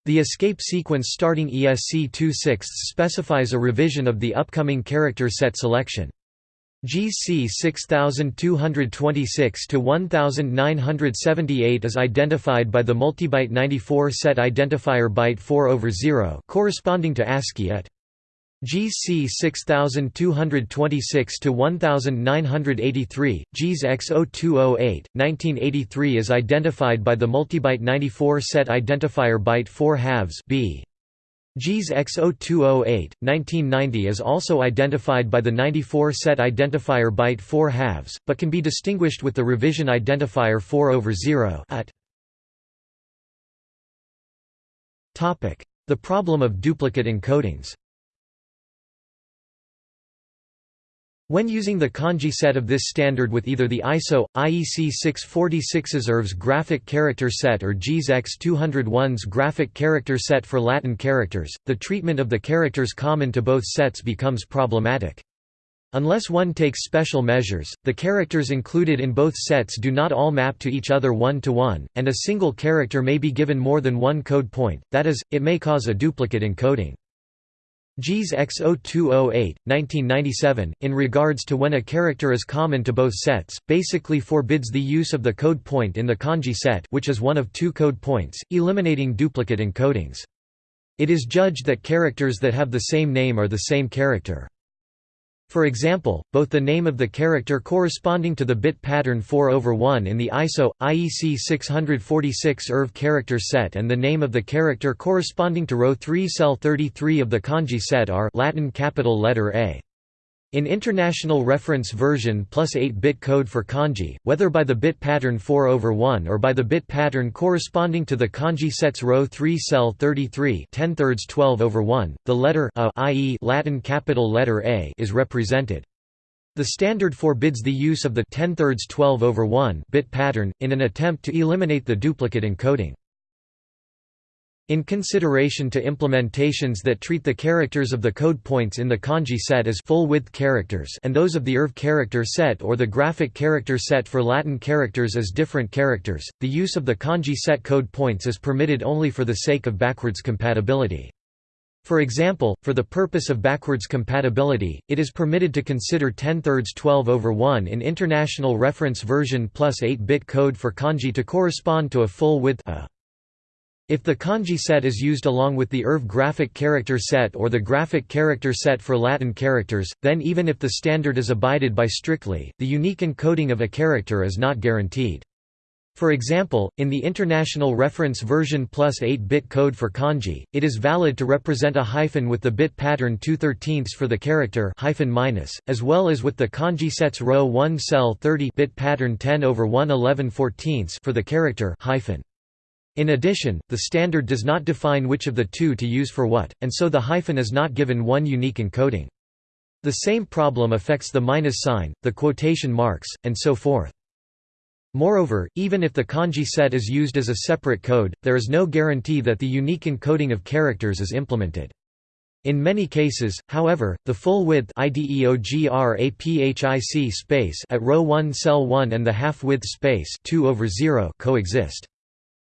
The escape sequence starting ESC 2 sixths specifies a revision of the upcoming character set selection. JIS C 6226 to 1978 is identified by the multibyte 94 set identifier byte 4 over 0 corresponding to ASCII at JIS C 6226 to 1983, JIS X0208, 1983 is identified by the multibyte 94 set identifier byte 4 halves B. JIS X0208, 1990 is also identified by the 94 set identifier byte 4 halves, but can be distinguished with the revision identifier 4 over 0 at. The problem of duplicate encodings When using the kanji set of this standard with either the ISO, IEC 646's IRV's graphic character set or JIS X201's graphic character set for Latin characters, the treatment of the characters common to both sets becomes problematic. Unless one takes special measures, the characters included in both sets do not all map to each other one-to-one, -one, and a single character may be given more than one code point, that is, it may cause a duplicate encoding. JIS X0208, 1997, in regards to when a character is common to both sets, basically forbids the use of the code point in the kanji set which is one of two code points, eliminating duplicate encodings. It is judged that characters that have the same name are the same character. For example, both the name of the character corresponding to the bit pattern 4 over 1 in the ISO, IEC 646 IRV character set and the name of the character corresponding to row 3 cell 33 of the kanji set are Latin capital letter A. In International Reference Version plus 8-bit code for kanji, whether by the bit pattern 4 over 1 or by the bit pattern corresponding to the kanji set's row 3 cell 33 10 thirds 12 over 1, the letter a i.e. Latin capital letter A is represented. The standard forbids the use of the 10 thirds 12 over 1 bit pattern, in an attempt to eliminate the duplicate encoding. In consideration to implementations that treat the characters of the code points in the kanji set as full-width characters and those of the IRV character set or the graphic character set for Latin characters as different characters, the use of the kanji set code points is permitted only for the sake of backwards compatibility. For example, for the purpose of backwards compatibility, it is permitted to consider 10 thirds 12 over 1 in International Reference Version plus 8-bit code for kanji to correspond to a full width a. If the kanji set is used along with the IRV graphic character set or the graphic character set for Latin characters, then even if the standard is abided by strictly, the unique encoding of a character is not guaranteed. For example, in the International Reference Version plus 8-bit code for kanji, it is valid to represent a hyphen with the bit pattern 2 13 for the character hyphen minus, as well as with the kanji sets row 1 cell 30 bit pattern 10 over 1 11 14 for the character hyphen. In addition, the standard does not define which of the two to use for what, and so the hyphen is not given one unique encoding. The same problem affects the minus sign, the quotation marks, and so forth. Moreover, even if the kanji set is used as a separate code, there is no guarantee that the unique encoding of characters is implemented. In many cases, however, the full width space at row 1 cell 1 and the half width space 2 over 0 coexist.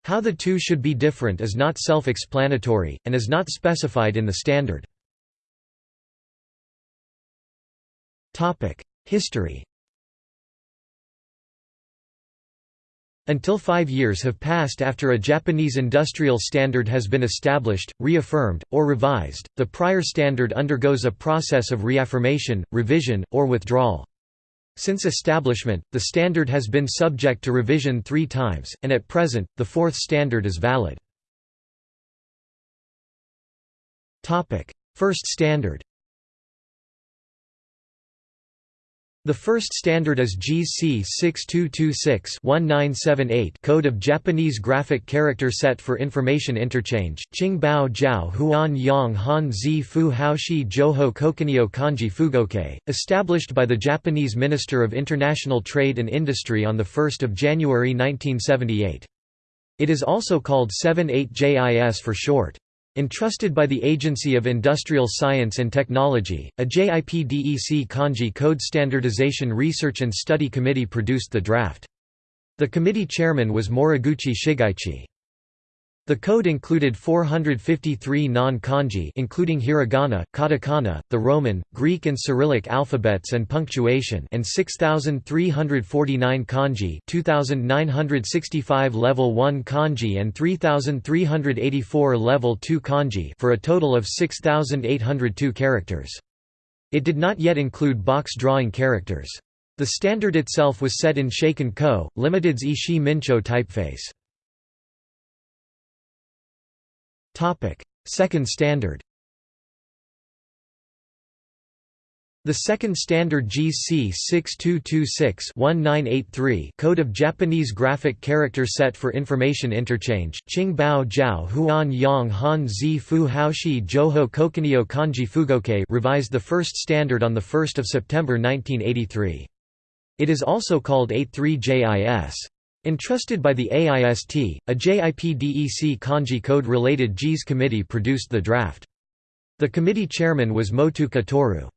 How the two should be different is not self-explanatory, and is not specified in the standard. History Until five years have passed after a Japanese industrial standard has been established, reaffirmed, or revised, the prior standard undergoes a process of reaffirmation, revision, or withdrawal. Since establishment, the standard has been subject to revision three times, and at present, the fourth standard is valid. First standard The first standard is JIS C 6226-1978 Code of Japanese Graphic Character Set for Information Interchange, Qingbao Jiao Huan Yang Han Zi Fu Haoshi Joho Kokunio Kanji Fugoke, established by the Japanese Minister of International Trade and Industry on 1 January 1978. It is also called 78JIS for short. Entrusted by the Agency of Industrial Science and Technology, a JIPDEC Kanji Code Standardization Research and Study Committee produced the draft. The committee chairman was Moriguchi Shigeichi. The code included 453 non-kanji including hiragana, katakana, the Roman, Greek and Cyrillic alphabets and punctuation and 6349 kanji, 2965 level 1 kanji and 3384 level 2 kanji for a total of 6802 characters. It did not yet include box drawing characters. The standard itself was set in Shaken Ko, Limited's Ishii Mincho typeface. Second standard The second standard JIS C 6226-1983 Code of Japanese Graphic Character Set for Information Interchange, Qingbao Huan Han Fu Joho Kanji revised the first standard on 1 September 1983. It is also called 83JIS. Entrusted by the AIST, a JIPDEC kanji code-related JIS committee produced the draft. The committee chairman was Motu Katoru.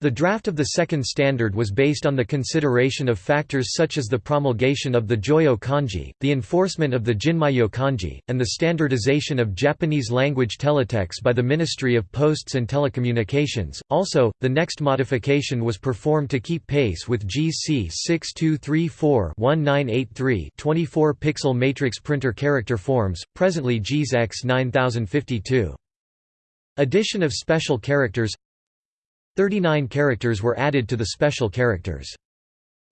The draft of the second standard was based on the consideration of factors such as the promulgation of the Joyo kanji, the enforcement of the Jinmyo kanji, and the standardization of Japanese language teletext by the Ministry of Posts and Telecommunications. Also, the next modification was performed to keep pace with JIS C 6234-1983 24-pixel matrix printer character forms, presently JIS X 9052. Addition of special characters 39 characters were added to the special characters.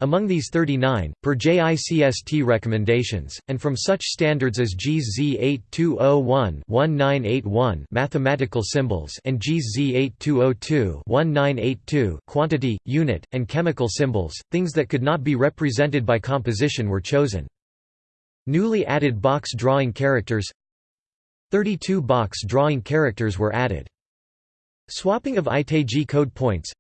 Among these 39, per JICST recommendations, and from such standards as JIS Z8201-1981 mathematical symbols and JIS Z8202-1982 quantity, unit, and chemical symbols, things that could not be represented by composition were chosen. Newly added box drawing characters 32 box drawing characters were added. Swapping of itaiji code points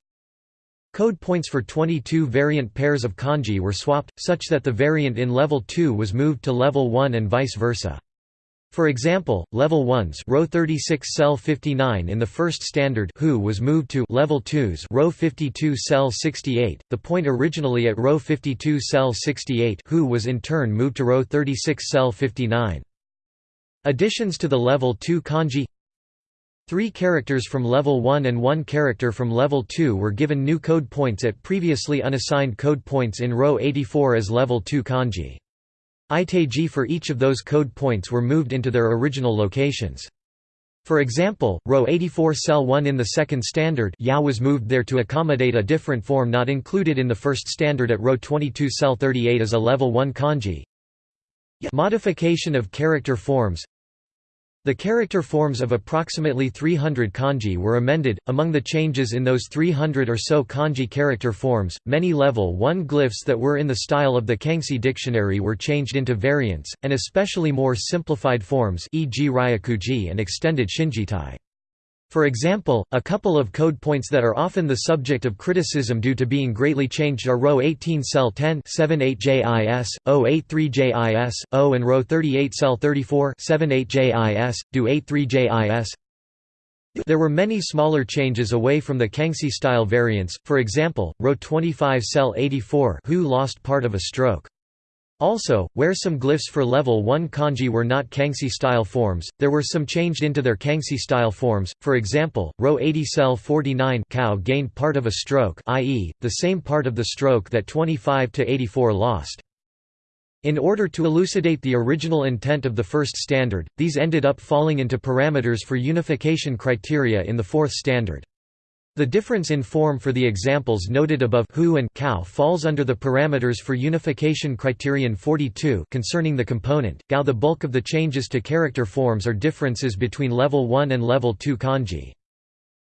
Code points for 22 variant pairs of kanji were swapped, such that the variant in level 2 was moved to level 1 and vice versa. For example, level 1's row 36 cell 59 in the first standard who was moved to level 2's row 52 cell 68. The point originally at row 52 cell 68 who was in turn moved to row 36 cell 59. Additions to the level 2 kanji Three characters from level 1 and one character from level 2 were given new code points at previously unassigned code points in row 84 as level 2 kanji. Itaiji for each of those code points were moved into their original locations. For example, row 84 cell 1 in the second standard yao was moved there to accommodate a different form not included in the first standard at row 22 cell 38 as a level 1 kanji. Modification of character forms the character forms of approximately 300 kanji were amended. Among the changes in those 300 or so kanji character forms, many level 1 glyphs that were in the style of the Kangxi dictionary were changed into variants, and especially more simplified forms e.g. Ryakuji and extended Shinjitai. For example, a couple of code points that are often the subject of criticism due to being greatly changed are row 18 cell 10 78JIS, 083JIS, O and row 38 cell 34 78JIS, do 83JIS. There were many smaller changes away from the Kangxi style variants, for example, row 25 cell 84 who lost part of a stroke. Also, where some glyphs for level 1 kanji were not Kangxi-style forms, there were some changed into their Kangxi-style forms, for example, row 80 cell 49 cow gained part of a stroke i.e., the same part of the stroke that 25 to 84 lost. In order to elucidate the original intent of the first standard, these ended up falling into parameters for unification criteria in the fourth standard. The difference in form for the examples noted above who and cow falls under the parameters for unification criterion 42 concerning the component. Gao the bulk of the changes to character forms are differences between level 1 and level 2 kanji.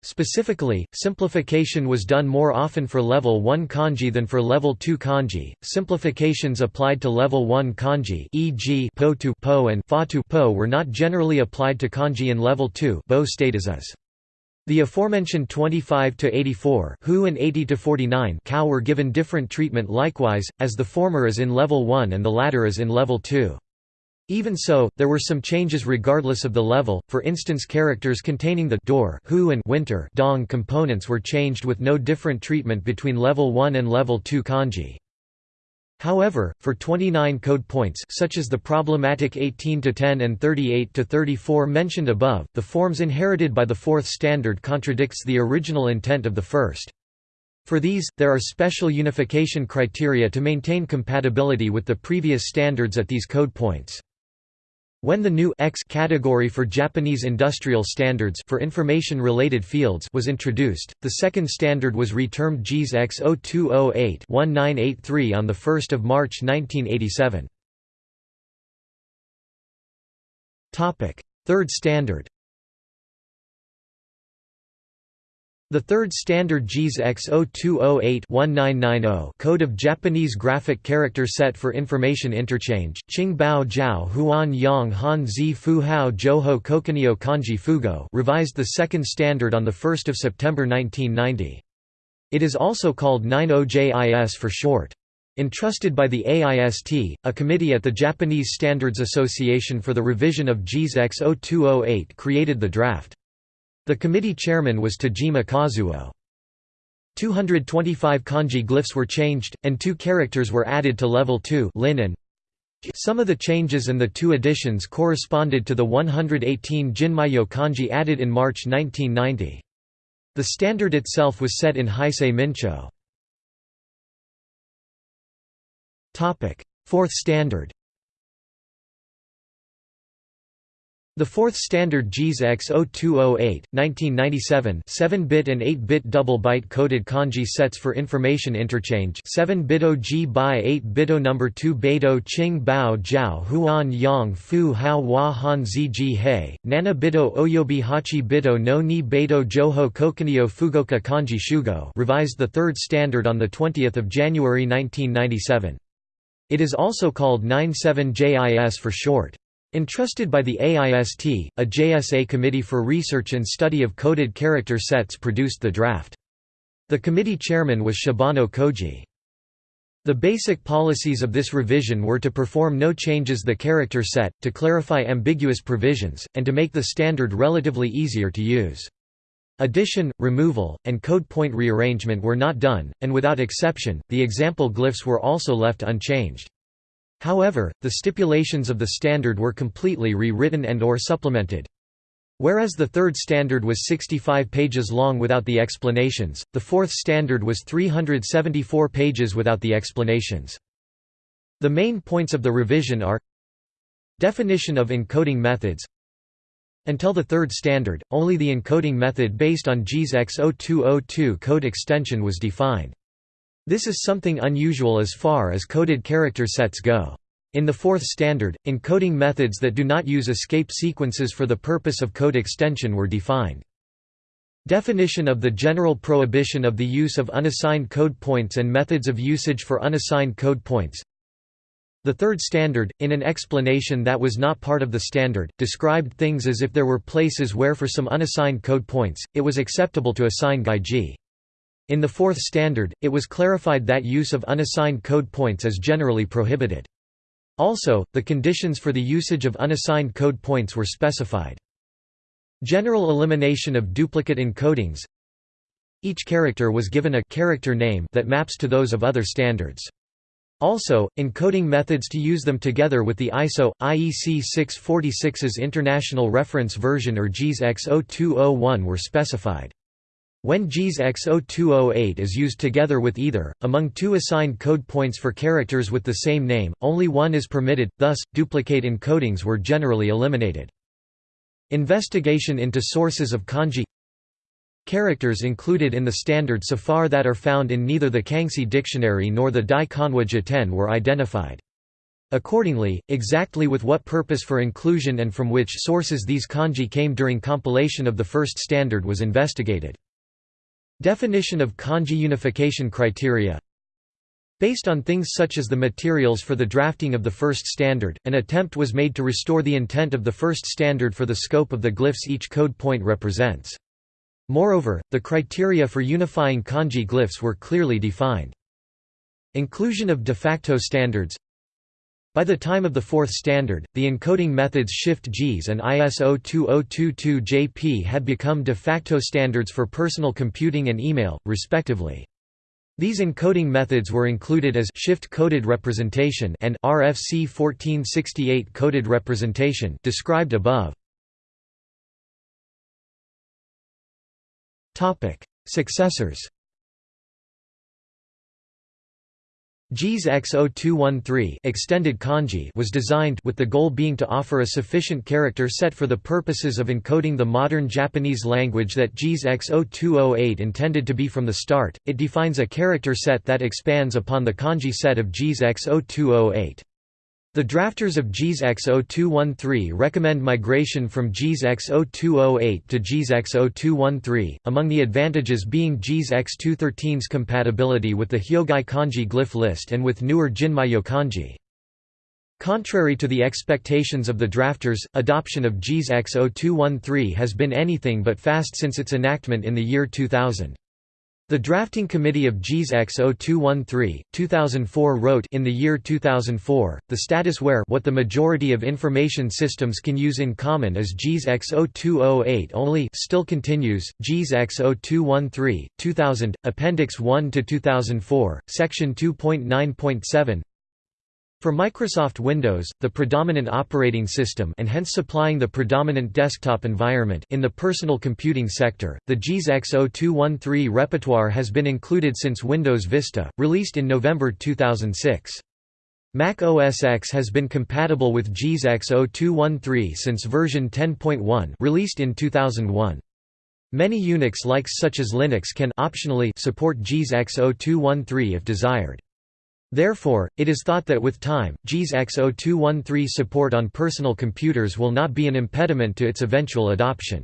Specifically, simplification was done more often for level 1 kanji than for level 2 kanji. Simplifications applied to level 1 kanji, e.g., po to po and fa to po, were not generally applied to kanji in level 2. Bo stayed as is. The aforementioned 25 to 84 who and 80 to 49 cow were given different treatment likewise, as the former is in level 1 and the latter is in level 2. Even so, there were some changes regardless of the level, for instance characters containing the door who and winter dong components were changed with no different treatment between level 1 and level 2 kanji. However, for 29 code points such as the problematic 18 to 10 and 38 to 34 mentioned above, the forms inherited by the fourth standard contradicts the original intent of the first. For these, there are special unification criteria to maintain compatibility with the previous standards at these code points. When the new X category for Japanese industrial standards for information-related fields was introduced, the second standard was retermed JIS X0208-1983 on 1 March 1987. Third standard The third standard JIS X0208-1990 Code of Japanese Graphic Character Set for Information Interchange, Qing Bao Jiao Huan Yang Han Zi Fu Hao Joho Kokunio Kanji Fugo revised the second standard on 1 September 1990. It is also called 90JIS for short. Entrusted by the AIST, a committee at the Japanese Standards Association for the revision of JIS X0208 created the draft. The committee chairman was Tajima Kazuo. 225 kanji glyphs were changed, and two characters were added to level 2 linen. Some of the changes and the two additions corresponded to the 118 Jinmyo kanji added in March 1990. The standard itself was set in Heisei Mincho. Fourth standard The fourth standard JIS X0208, 1997 7-bit and 8-bit double-byte coded kanji sets for information interchange 7-bito G by 8-bito number 2 Beidou Qing Bao Jiao Huan Yang Fu Hao Hua Han Zi Ji Hei, Nana Bito Oyobi Hachi Bito no Ni Beidou Joho Kokunio Fugoka Kanji Shugo revised the third standard on 20 January 1997. It is also called 97JIS for short. Entrusted by the AIST, a JSA committee for research and study of coded character sets produced the draft. The committee chairman was Shibano Koji. The basic policies of this revision were to perform no changes the character set, to clarify ambiguous provisions, and to make the standard relatively easier to use. Addition, removal, and code point rearrangement were not done, and without exception, the example glyphs were also left unchanged. However, the stipulations of the standard were completely rewritten and or supplemented. Whereas the third standard was 65 pages long without the explanations, the fourth standard was 374 pages without the explanations. The main points of the revision are Definition of encoding methods Until the third standard, only the encoding method based on JIS X0202 code extension was defined. This is something unusual as far as coded character sets go. In the fourth standard, encoding methods that do not use escape sequences for the purpose of code extension were defined. Definition of the general prohibition of the use of unassigned code points and methods of usage for unassigned code points. The third standard, in an explanation that was not part of the standard, described things as if there were places where for some unassigned code points, it was acceptable to assign gaiji. In the fourth standard, it was clarified that use of unassigned code points is generally prohibited. Also, the conditions for the usage of unassigned code points were specified. General elimination of duplicate encodings Each character was given a character name that maps to those of other standards. Also, encoding methods to use them together with the ISO, IEC 646's International Reference Version or JIS X0201 were specified. When JIS X0208 is used together with either, among two assigned code points for characters with the same name, only one is permitted, thus, duplicate encodings were generally eliminated. Investigation into sources of kanji Characters included in the standard so far that are found in neither the Kangxi dictionary nor the Dai Kanwa Jiten were identified. Accordingly, exactly with what purpose for inclusion and from which sources these kanji came during compilation of the first standard was investigated. Definition of kanji unification criteria Based on things such as the materials for the drafting of the first standard, an attempt was made to restore the intent of the first standard for the scope of the glyphs each code point represents. Moreover, the criteria for unifying kanji glyphs were clearly defined. Inclusion of de facto standards by the time of the fourth standard, the encoding methods Shift-JIS and ISO 2022-JP had become de facto standards for personal computing and email, respectively. These encoding methods were included as shift-coded representation and RFC 1468 coded representation described above. Successors JIS X0213 extended kanji was designed with the goal being to offer a sufficient character set for the purposes of encoding the modern Japanese language that JIS X0208 intended to be from the start. It defines a character set that expands upon the kanji set of JIS X0208. The drafters of JIS X0213 recommend migration from JIS X0208 to JIS X0213, among the advantages being JIS X213's compatibility with the Hyogai kanji glyph list and with newer Jinmyo kanji. Contrary to the expectations of the drafters, adoption of JIS X0213 has been anything but fast since its enactment in the year 2000. The drafting committee of JIS X0213, 2004 wrote in the year 2004, the status where what the majority of information systems can use in common is JIS X0208 only still continues, JIS X0213, 2000, Appendix 1 to 2004, Section 2.9.7 for Microsoft Windows, the predominant operating system and hence supplying the predominant desktop environment in the personal computing sector, the JIS X0213 repertoire has been included since Windows Vista, released in November 2006. Mac OS X has been compatible with JIS X0213 since version 10.1 released in 2001. Many Unix likes such as Linux can optionally support JIS X0213 if desired. Therefore, it is thought that with time, JIS X0213 support on personal computers will not be an impediment to its eventual adoption.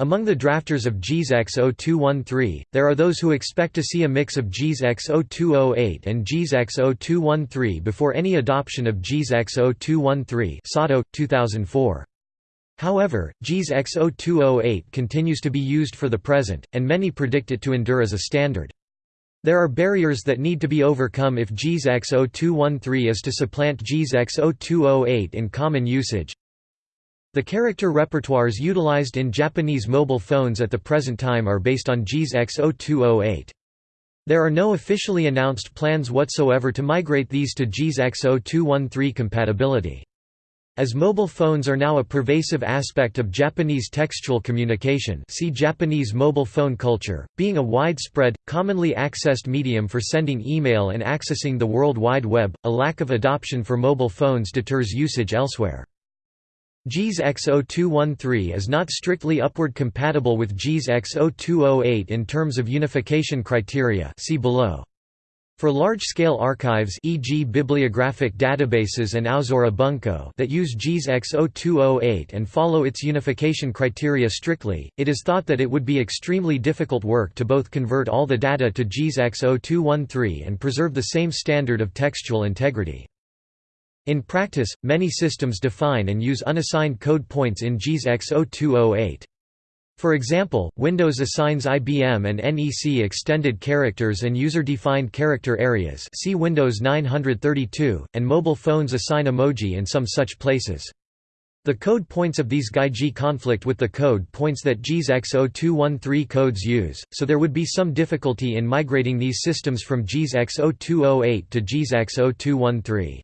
Among the drafters of JIS X0213, there are those who expect to see a mix of JIS X0208 and JIS X0213 before any adoption of JIS X0213 Sato, 2004. However, JIS X0208 continues to be used for the present, and many predict it to endure as a standard. There are barriers that need to be overcome if JIS X0213 is to supplant JIS X0208 in common usage. The character repertoires utilized in Japanese mobile phones at the present time are based on JIS X0208. There are no officially announced plans whatsoever to migrate these to JIS X0213 compatibility. As mobile phones are now a pervasive aspect of Japanese textual communication see Japanese mobile phone culture, being a widespread, commonly accessed medium for sending email and accessing the World Wide Web, a lack of adoption for mobile phones deters usage elsewhere. JIS X0213 is not strictly upward compatible with JIS X0208 in terms of unification criteria see below. For large-scale archives e.g. bibliographic databases and Aozora Bunko that use JIS X0208 and follow its unification criteria strictly, it is thought that it would be extremely difficult work to both convert all the data to JIS X0213 and preserve the same standard of textual integrity. In practice, many systems define and use unassigned code points in JIS X0208. For example, Windows assigns IBM and NEC extended characters and user-defined character areas see Windows 932, and mobile phones assign emoji in some such places. The code points of these GAIJI conflict with the code points that JIS X0213 codes use, so there would be some difficulty in migrating these systems from JIS X0208 to JIS X0213.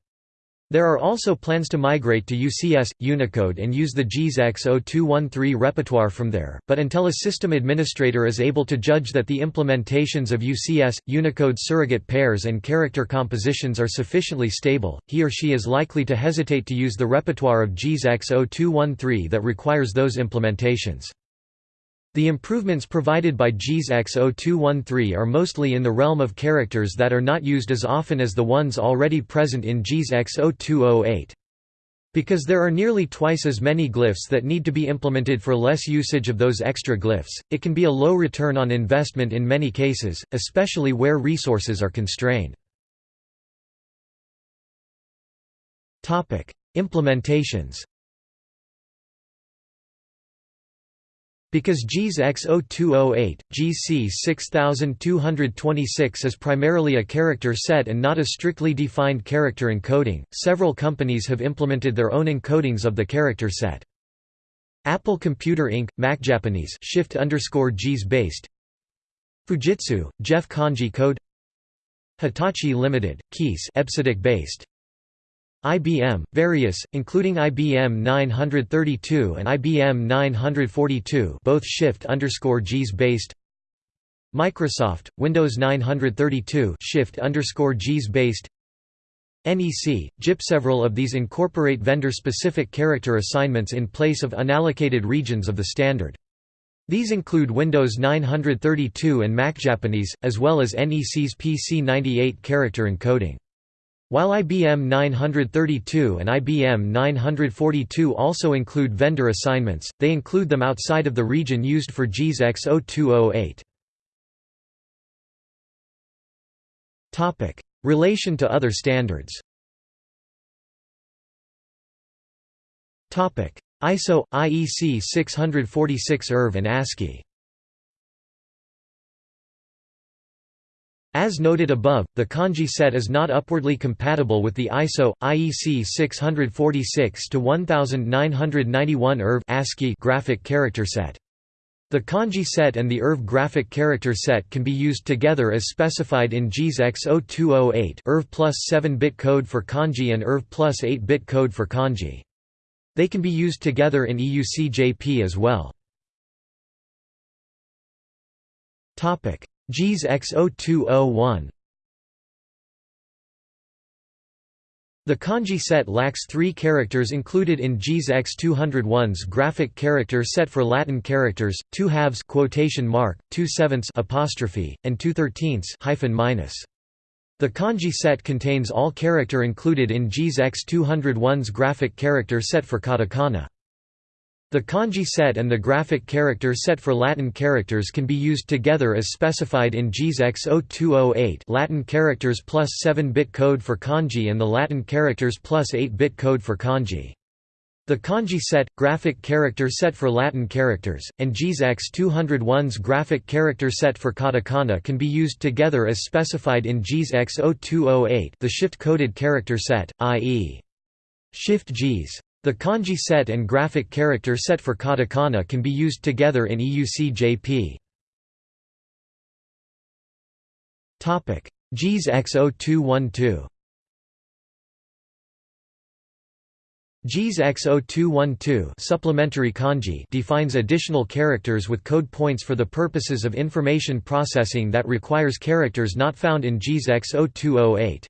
There are also plans to migrate to UCS, Unicode and use the JIS X0213 repertoire from there, but until a system administrator is able to judge that the implementations of UCS, Unicode surrogate pairs and character compositions are sufficiently stable, he or she is likely to hesitate to use the repertoire of JIS X0213 that requires those implementations. The improvements provided by JIS X0213 are mostly in the realm of characters that are not used as often as the ones already present in JIS X0208. Because there are nearly twice as many glyphs that need to be implemented for less usage of those extra glyphs, it can be a low return on investment in many cases, especially where resources are constrained. Implementations Because JIS X0208, JIS C 6226 is primarily a character set and not a strictly defined character encoding, several companies have implemented their own encodings of the character set. Apple Computer Inc., Mac Japanese shift JIS based Fujitsu, JEF Kanji code Hitachi Limited, EBCDIC based IBM, various, including IBM 932 and IBM 942 both shift underscore JIS based Microsoft, Windows 932 shift underscore JIS based NEC, JIP Several of these incorporate vendor-specific character assignments in place of unallocated regions of the standard. These include Windows 932 and Mac Japanese, as well as NEC's PC98 character encoding. While IBM 932 and IBM 942 also include vendor assignments, they include them outside of the region used for JIS X0208. Relation to other standards. Topic: ISO – IEC 646 IRV and ASCII As noted above, the kanji set is not upwardly compatible with the ISO IEC 646-1991 IRV ASCII graphic character set. The kanji set and the IRV graphic character set can be used together as specified in JIS X0208 IRV plus 7-bit code for kanji and IRV plus 8-bit code for kanji. They can be used together in EUCJP as well. JIS X0201 The kanji set lacks three characters included in JIS X201's graphic character set for Latin characters, two halves quotation mark, two sevenths apostrophe, and two thirteenths hyphen minus. The kanji set contains all character included in JIS X201's graphic character set for katakana. The kanji set and the graphic character set for Latin characters can be used together as specified in JIS X0208 Latin characters plus 7-bit code for kanji and the Latin characters plus 8-bit code for kanji. The kanji set, graphic character set for Latin characters, and JIS X201's graphic character set for katakana can be used together as specified in JIS X0208 the shift-coded character set, i.e. shift JIS. The kanji set and graphic character set for katakana can be used together in EUC-JP. JIS X0212 JIS X0212 supplementary kanji defines additional characters with code points for the purposes of information processing that requires characters not found in JIS X0208.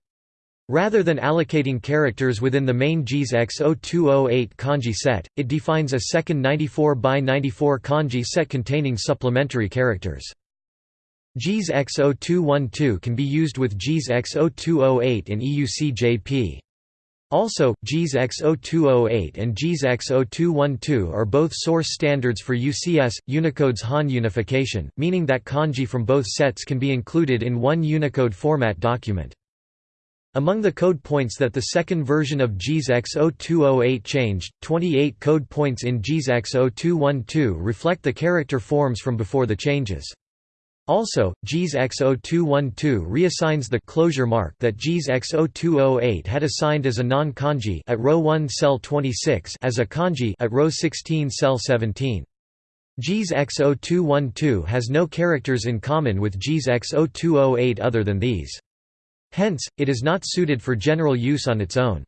Rather than allocating characters within the main JIS X0208 kanji set, it defines a second 94 by 94 kanji set containing supplementary characters. JIS X0212 can be used with JIS X0208 in EUC-JP. Also, JIS X0208 and JIS X0212 are both source standards for UCS, Unicode's Han unification, meaning that kanji from both sets can be included in one Unicode format document. Among the code points that the second version of JIS X0208 changed, 28 code points in JIS X0212 reflect the character forms from before the changes. Also, JIS X0212 reassigns the closure mark that JIS X0208 had assigned as a non-kanji at row 1 cell 26 as a kanji at row 16 cell 17. JIS X0212 has no characters in common with JIS X0208 other than these. Hence, it is not suited for general use on its own.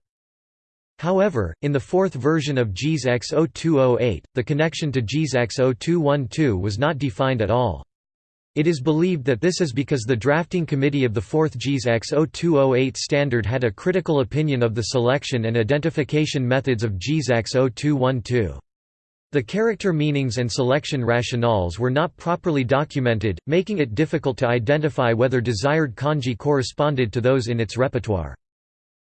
However, in the fourth version of JIS X0208, the connection to JIS X0212 was not defined at all. It is believed that this is because the drafting committee of the fourth JIS X0208 standard had a critical opinion of the selection and identification methods of JIS X0212. The character meanings and selection rationales were not properly documented, making it difficult to identify whether desired kanji corresponded to those in its repertoire.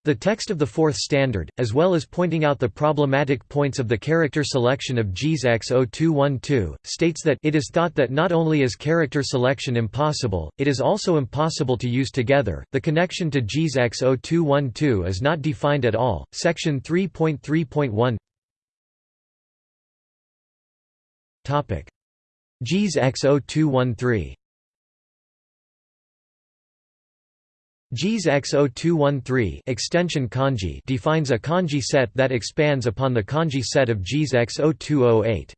The text of the fourth standard, as well as pointing out the problematic points of the character selection of JIS X0212, states that it is thought that not only is character selection impossible, it is also impossible to use together. The connection to JIS X0212 is not defined at all. Section 3.3.1 JIS X0213 JIS X0213 extension kanji defines a kanji set that expands upon the kanji set of JIS X0208.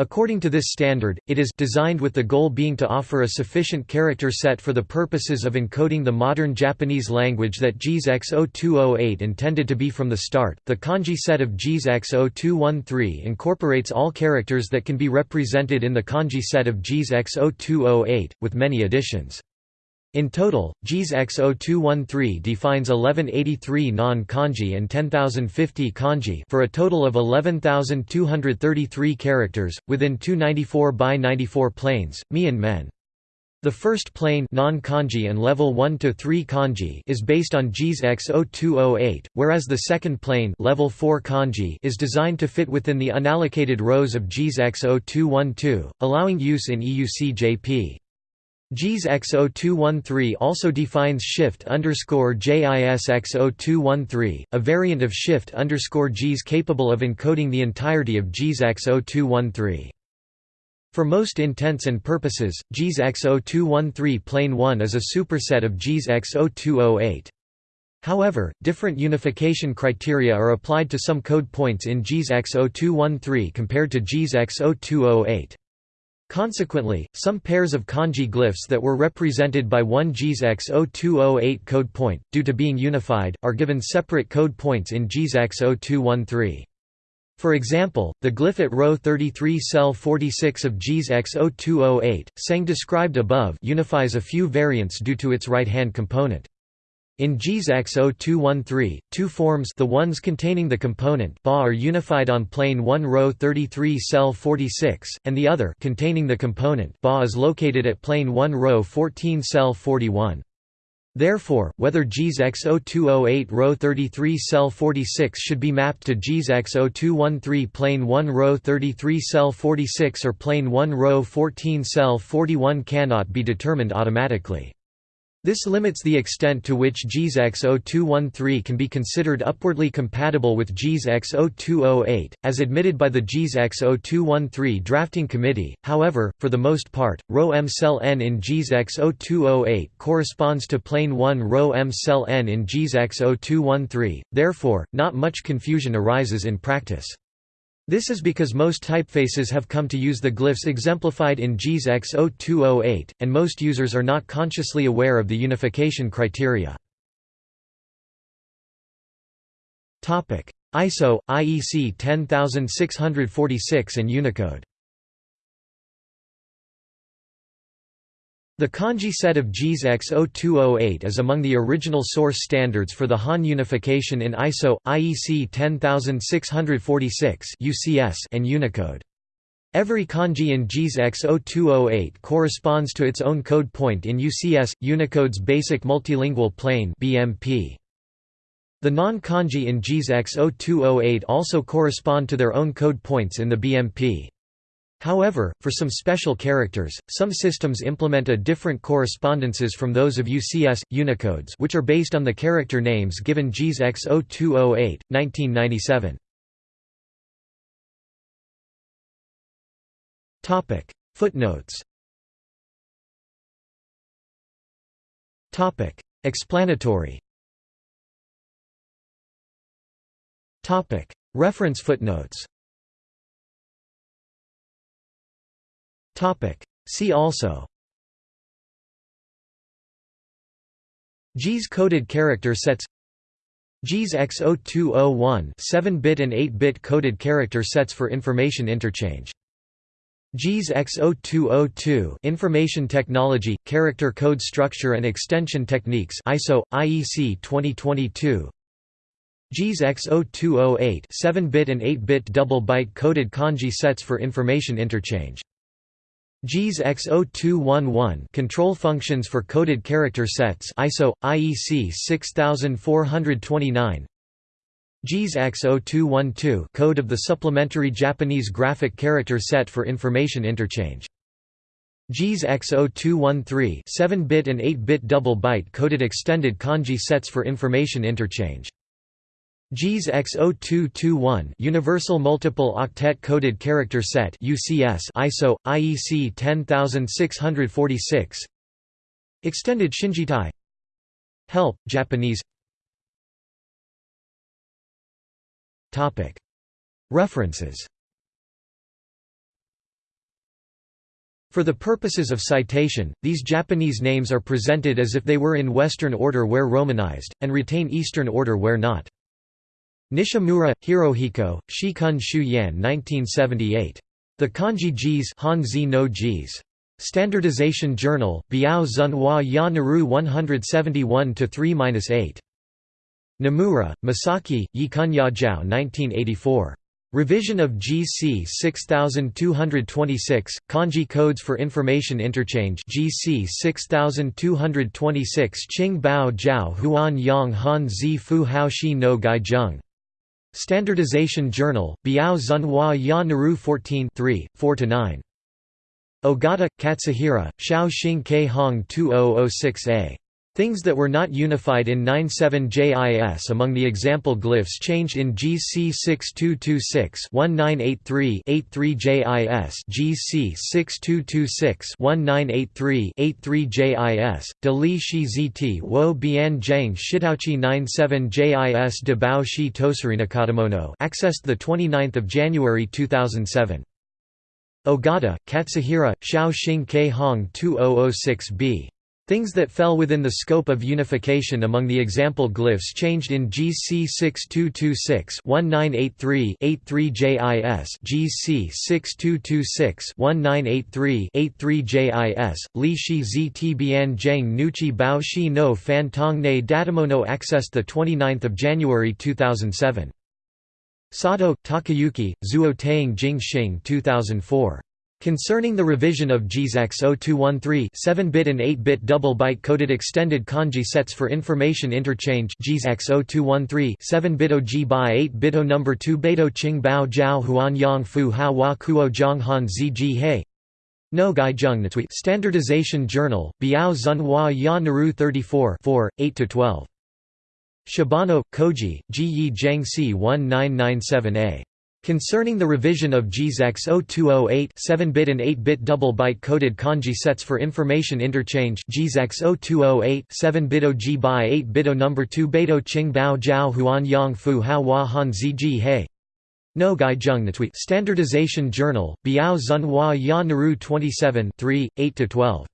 According to this standard, it is designed with the goal being to offer a sufficient character set for the purposes of encoding the modern Japanese language that JIS X0208 intended to be from the start. The kanji set of JIS X0213 incorporates all characters that can be represented in the kanji set of JIS X0208, with many additions. In total, JIS X0213 defines 1183 non-kanji and 10050 kanji for a total of 11233 characters, within 294 by 94 planes, mi and men. The first plane non-kanji and level 1 to 3 kanji is based on JIS X0208, whereas the second plane level 4 kanji is designed to fit within the unallocated rows of JIS X0212, allowing use in EUC-JP. JIS X0213 also defines shift underscore JIS X0213, a variant of shift underscore JIS capable of encoding the entirety of JIS X0213. For most intents and purposes, JIS X0213 plane 1 is a superset of JIS X0208. However, different unification criteria are applied to some code points in JIS X0213 compared to JIS X0208. Consequently, some pairs of kanji glyphs that were represented by one JIS X0208 code point, due to being unified, are given separate code points in JIS X0213. For example, the glyph at row 33 cell 46 of JIS X0208, sang described above unifies a few variants due to its right-hand component. In JIS X0213, two forms the ones containing the component BA are unified on plane 1 row 33 cell 46, and the other containing the component BA is located at plane 1 row 14 cell 41. Therefore, whether JIS X0208 row 33 cell 46 should be mapped to JIS X0213 plane 1 row 33 cell 46 or plane 1 row 14 cell 41 cannot be determined automatically. This limits the extent to which JIS X0213 can be considered upwardly compatible with JIS X0208, as admitted by the JIS X0213 drafting committee. However, for the most part, row M cell n in JIS X0208 corresponds to plane 1 row M cell n in JIS X0213, therefore, not much confusion arises in practice. This is because most typefaces have come to use the glyphs exemplified in JIS X0208, and most users are not consciously aware of the unification criteria. ISO, IEC 10646 and Unicode The kanji set of JIS X0208 is among the original source standards for the Han unification in ISO, IEC 10646 and Unicode. Every kanji in JIS X0208 corresponds to its own code point in UCS, Unicode's Basic Multilingual Plane BMP. The non-kanji in JIS X0208 also correspond to their own code points in the BMP. However, for some special characters, some systems implement a different correspondences from those of UCS, Unicodes which are based on the character names given JIS X0208, 1997. Footnotes. Explanatory. Reference footnotes See also. JIS coded character sets. JIS X0201 7-bit and 8-bit coded character sets for information interchange. JIS X0202 Information Technology, Character Code Structure and Extension Techniques ISO, IEC 2022 JIS X0208 7-bit and 8-bit double-byte coded kanji sets for information interchange JIS X0211 Control functions for coded character sets ISO IEC 6429 JIS X0212 Code of the supplementary Japanese graphic character set for information interchange. JIS X0213 7-bit and 8-bit double-byte coded extended kanji sets for information interchange JIS X0221 Universal Multiple Octet Coded Character Set UCS ISO IEC 10646 Extended Shinjitai. Help Japanese. Topic. References. For the purposes of citation, these Japanese names are presented as if they were in Western order where romanized, and retain Eastern order where not. Nishimura, Hirohiko, Shikun Shuyan 1978. The Kanji JIS Hanzi no. Standardization Journal, Biao Zunhua Ya Naru 171-3-8. Nomura, Masaki, Yikunya Jiao 1984. Revision of JIS C 6226, Kanji Codes for Information Interchange JIS C 6226 Qing Bao Jiao Huan Yang Han Zi Fu Hao Shi no Gai Zheng Standardization Journal, Biao Zunhua Ya Naru 14 4–9. Ogata, Katsuhira, Shao Xing Kei Hong 2006a. Things that were not unified in 97JIS among the example glyphs changed in JIS C 6226-1983-83JIS JIS C 6226-1983-83JIS, De Li Shi Zt Wo Bian Zhang Shitauchi 97JIS De Bao Shi Tosarinakademono accessed 29 January 2007. Ogata, Katsuhira, Shao Xing Hong 2006b. Things that fell within the scope of unification among the example glyphs changed in JIS C 6226-1983-83JIS JIS C 6226-1983-83JIS, Li Shi Zi Tibian Zheng Nuqi Bao Shi No Fan Tong Ne Datamono accessed 29 January 2007. Sato, Takayuki, Zuo Taing Jing Xing 2004. Concerning the revision of JIS X0213 7-bit and 8-bit double-byte coded extended kanji sets for information interchange JIS X0213 7-bit OG by 8-bit O number 2 Beidou Qing Bao Jiao Huan Yang Fu Ha Wa Kuo Zhang Han Ji He No Gai Zheng Natui Standardization Journal, Biao Zhenhua Ya Naru 34 4, 8–12. Shibano, Koji, Ji Yi Zhang C 1997a. Concerning the revision of JIS X0208 7-bit and 8-bit double-byte coded kanji sets for information interchange JIS X0208 7-bit OG by 8-bit O number 2 Beidou Qing Bao Jiao Huan Yang Fu Ha Hua Han Zi He No Gai Zheng Natui Standardization Journal, Biao Zhenhua Ya Naru 27 3, 8–12.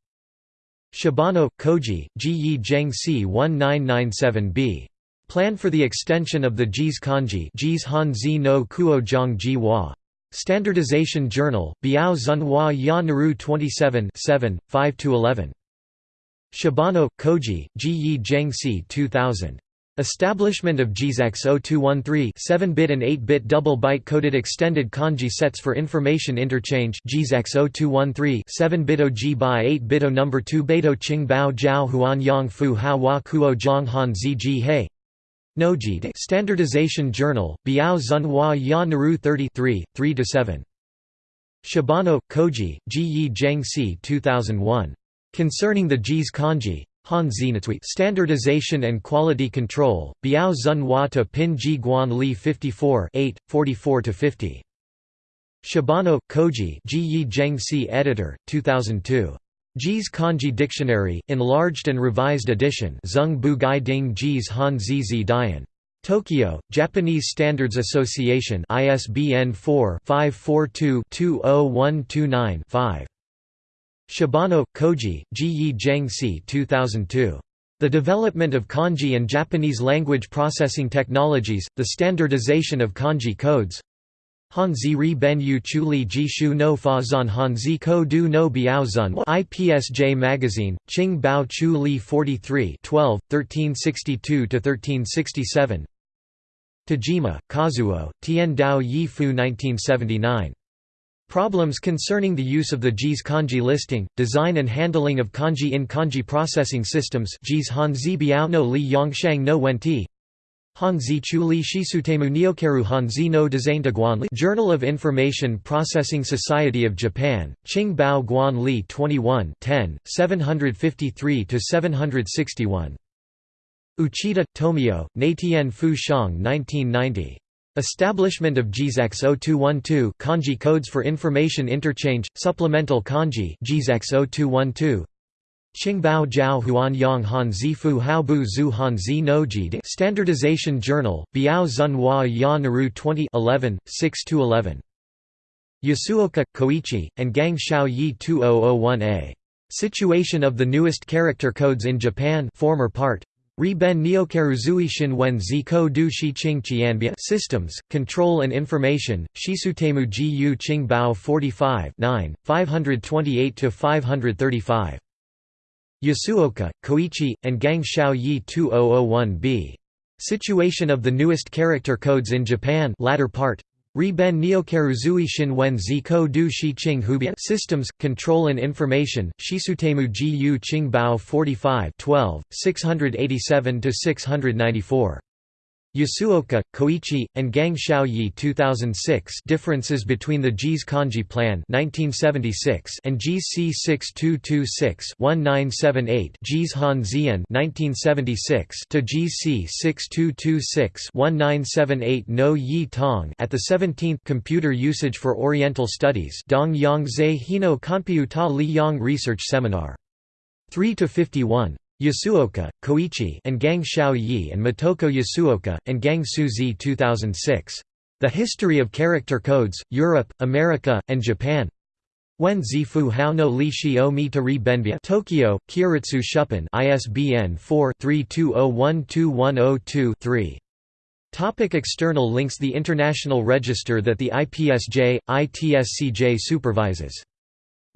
Shibano, Koji, Ji Yi Zheng C 1997b. Plan for the extension of the JIS kanji JIS Hanzi no Kuo Zhang Ji Hua. Standardization Journal, Biao Zhenhua Ya Naru 27 7, 5–11. Shibano, Koji, Ji Yi Zheng C 2000. Establishment of JIS X0213 7-bit and 8-bit double-byte coded extended kanji sets for information interchange JIS X0213 7-bit OG by 8-bit O number 2 Beidou Qing Bao Jiao Huan Yang Fu Ha Wa Kuo Zhang Han Zi Ji He Nojide Standardization Journal, Biao Zhenhua Ya Naru 33, 3–7. Shibano, Koji, Ji Yi Zheng C 2001. Concerning the JIS kanji. Han Zinatui Standardization and Quality Control, Biao Zhenhua to Pin Ji Guan Li 54 8, 44–50. Shibano, Koji Ji Yi Editor, 2002. JIS Kanji Dictionary, enlarged and revised edition Zung Bu Gai Ding JIS Han Zizi Dian. Tokyo, Japanese Standards Association ISBN 4-542-20129-5. Shibano, Koji, Ji Yi Zheng C 2002. The Development of Kanji and Japanese Language Processing Technologies, the Standardization of Kanji Codes Hanzi ri ben yu chu li ji shu no fa zan hanzi ko du no biao zun IPSJ Magazine, Qing Bao Chu Li 43 12, 1362–1367 Tajima, Kazuo, Tien Dao Yi Fu 1979. Problems concerning the use of the JIS kanji listing, design and handling of kanji in kanji processing systems JIS Hanzi Biao no Li Yongshang no Wenti Hanzi Chuli Shisutemu Niokeru Hanzi no Design Guanli Journal of Information Processing Society of Japan, Qing Bao Guan Li 21 10, 753–761. Uchida, Tomio, Neitien Fu Shang 1990. Establishment of JIS X0212 Kanji Codes for Information Interchange, Supplemental Kanji JIS X0212 Qingbao Jiao Huan Yang Han Zifu Hao Bu Zhu Han Zi No Ji Standardization Journal, Biao Zhenhua Ya Naru 20 11, 6–11. Yasuoka, Koichi, and Gang Xiao Yi 2001a. Situation of the newest character codes in Japan former part. Ri Ben Neokaruzui Shin Wen Ziko Du Shi Qing Qianbia Systems, Control and Information, Shisutemu Ji Yu Qing Bao 45 9, 528–535. Yasuoka, Koichi, and Gang Xiao Yi 2001b. Situation of the newest character codes in Japan latter part. Ri Ben Neokaruzui Shin Wen Zi Du Shi Qing Hubia Systems, Control and Information, Shisutemu Ji Yu Qing Bao 45 12, 687–694. Yasuoka, Koichi, and Gang Xiaoyi 2006 Differences between the JIS Kanji Plan 1976 and JIS C6226-1978 JIS Han Zian 1976 to JIS C6226-1978 No Yi Tong at the 17th Computer Usage for Oriental Studies Dong Yang Zhe Hino Kanpiu Ta Li Yang Research Seminar. 3 to 51 Yasuoka, Koichi and Gang Xiao Yi and Motoko Yasuoka, and Gang Su Zi 2006. The History of Character Codes, Europe, America, and Japan Wen Zifu Hao no Li Shio Mi Tari Benbia Tokyo, Kyoritsu Shuppan ISBN 4-32012102-3. Topic external links The International Register that the IPSJ, ITSCJ supervises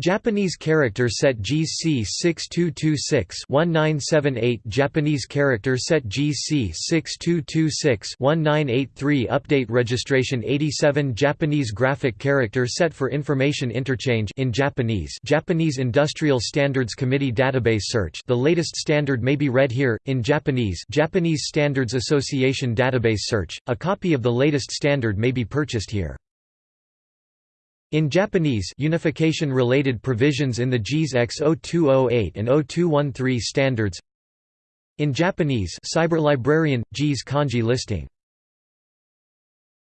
Japanese character set JIS C 6226-1978 Japanese character set JIS C 6226-1983 Update registration 87 Japanese graphic character set for information interchange in Japanese Japanese Industrial Standards Committee database search. The latest standard may be read here in Japanese Japanese Standards Association database search. A copy of the latest standard may be purchased here in Japanese unification-related provisions in the JIS X0208 and 0213 standards. In Japanese Cyberlibrarian, JIS kanji listing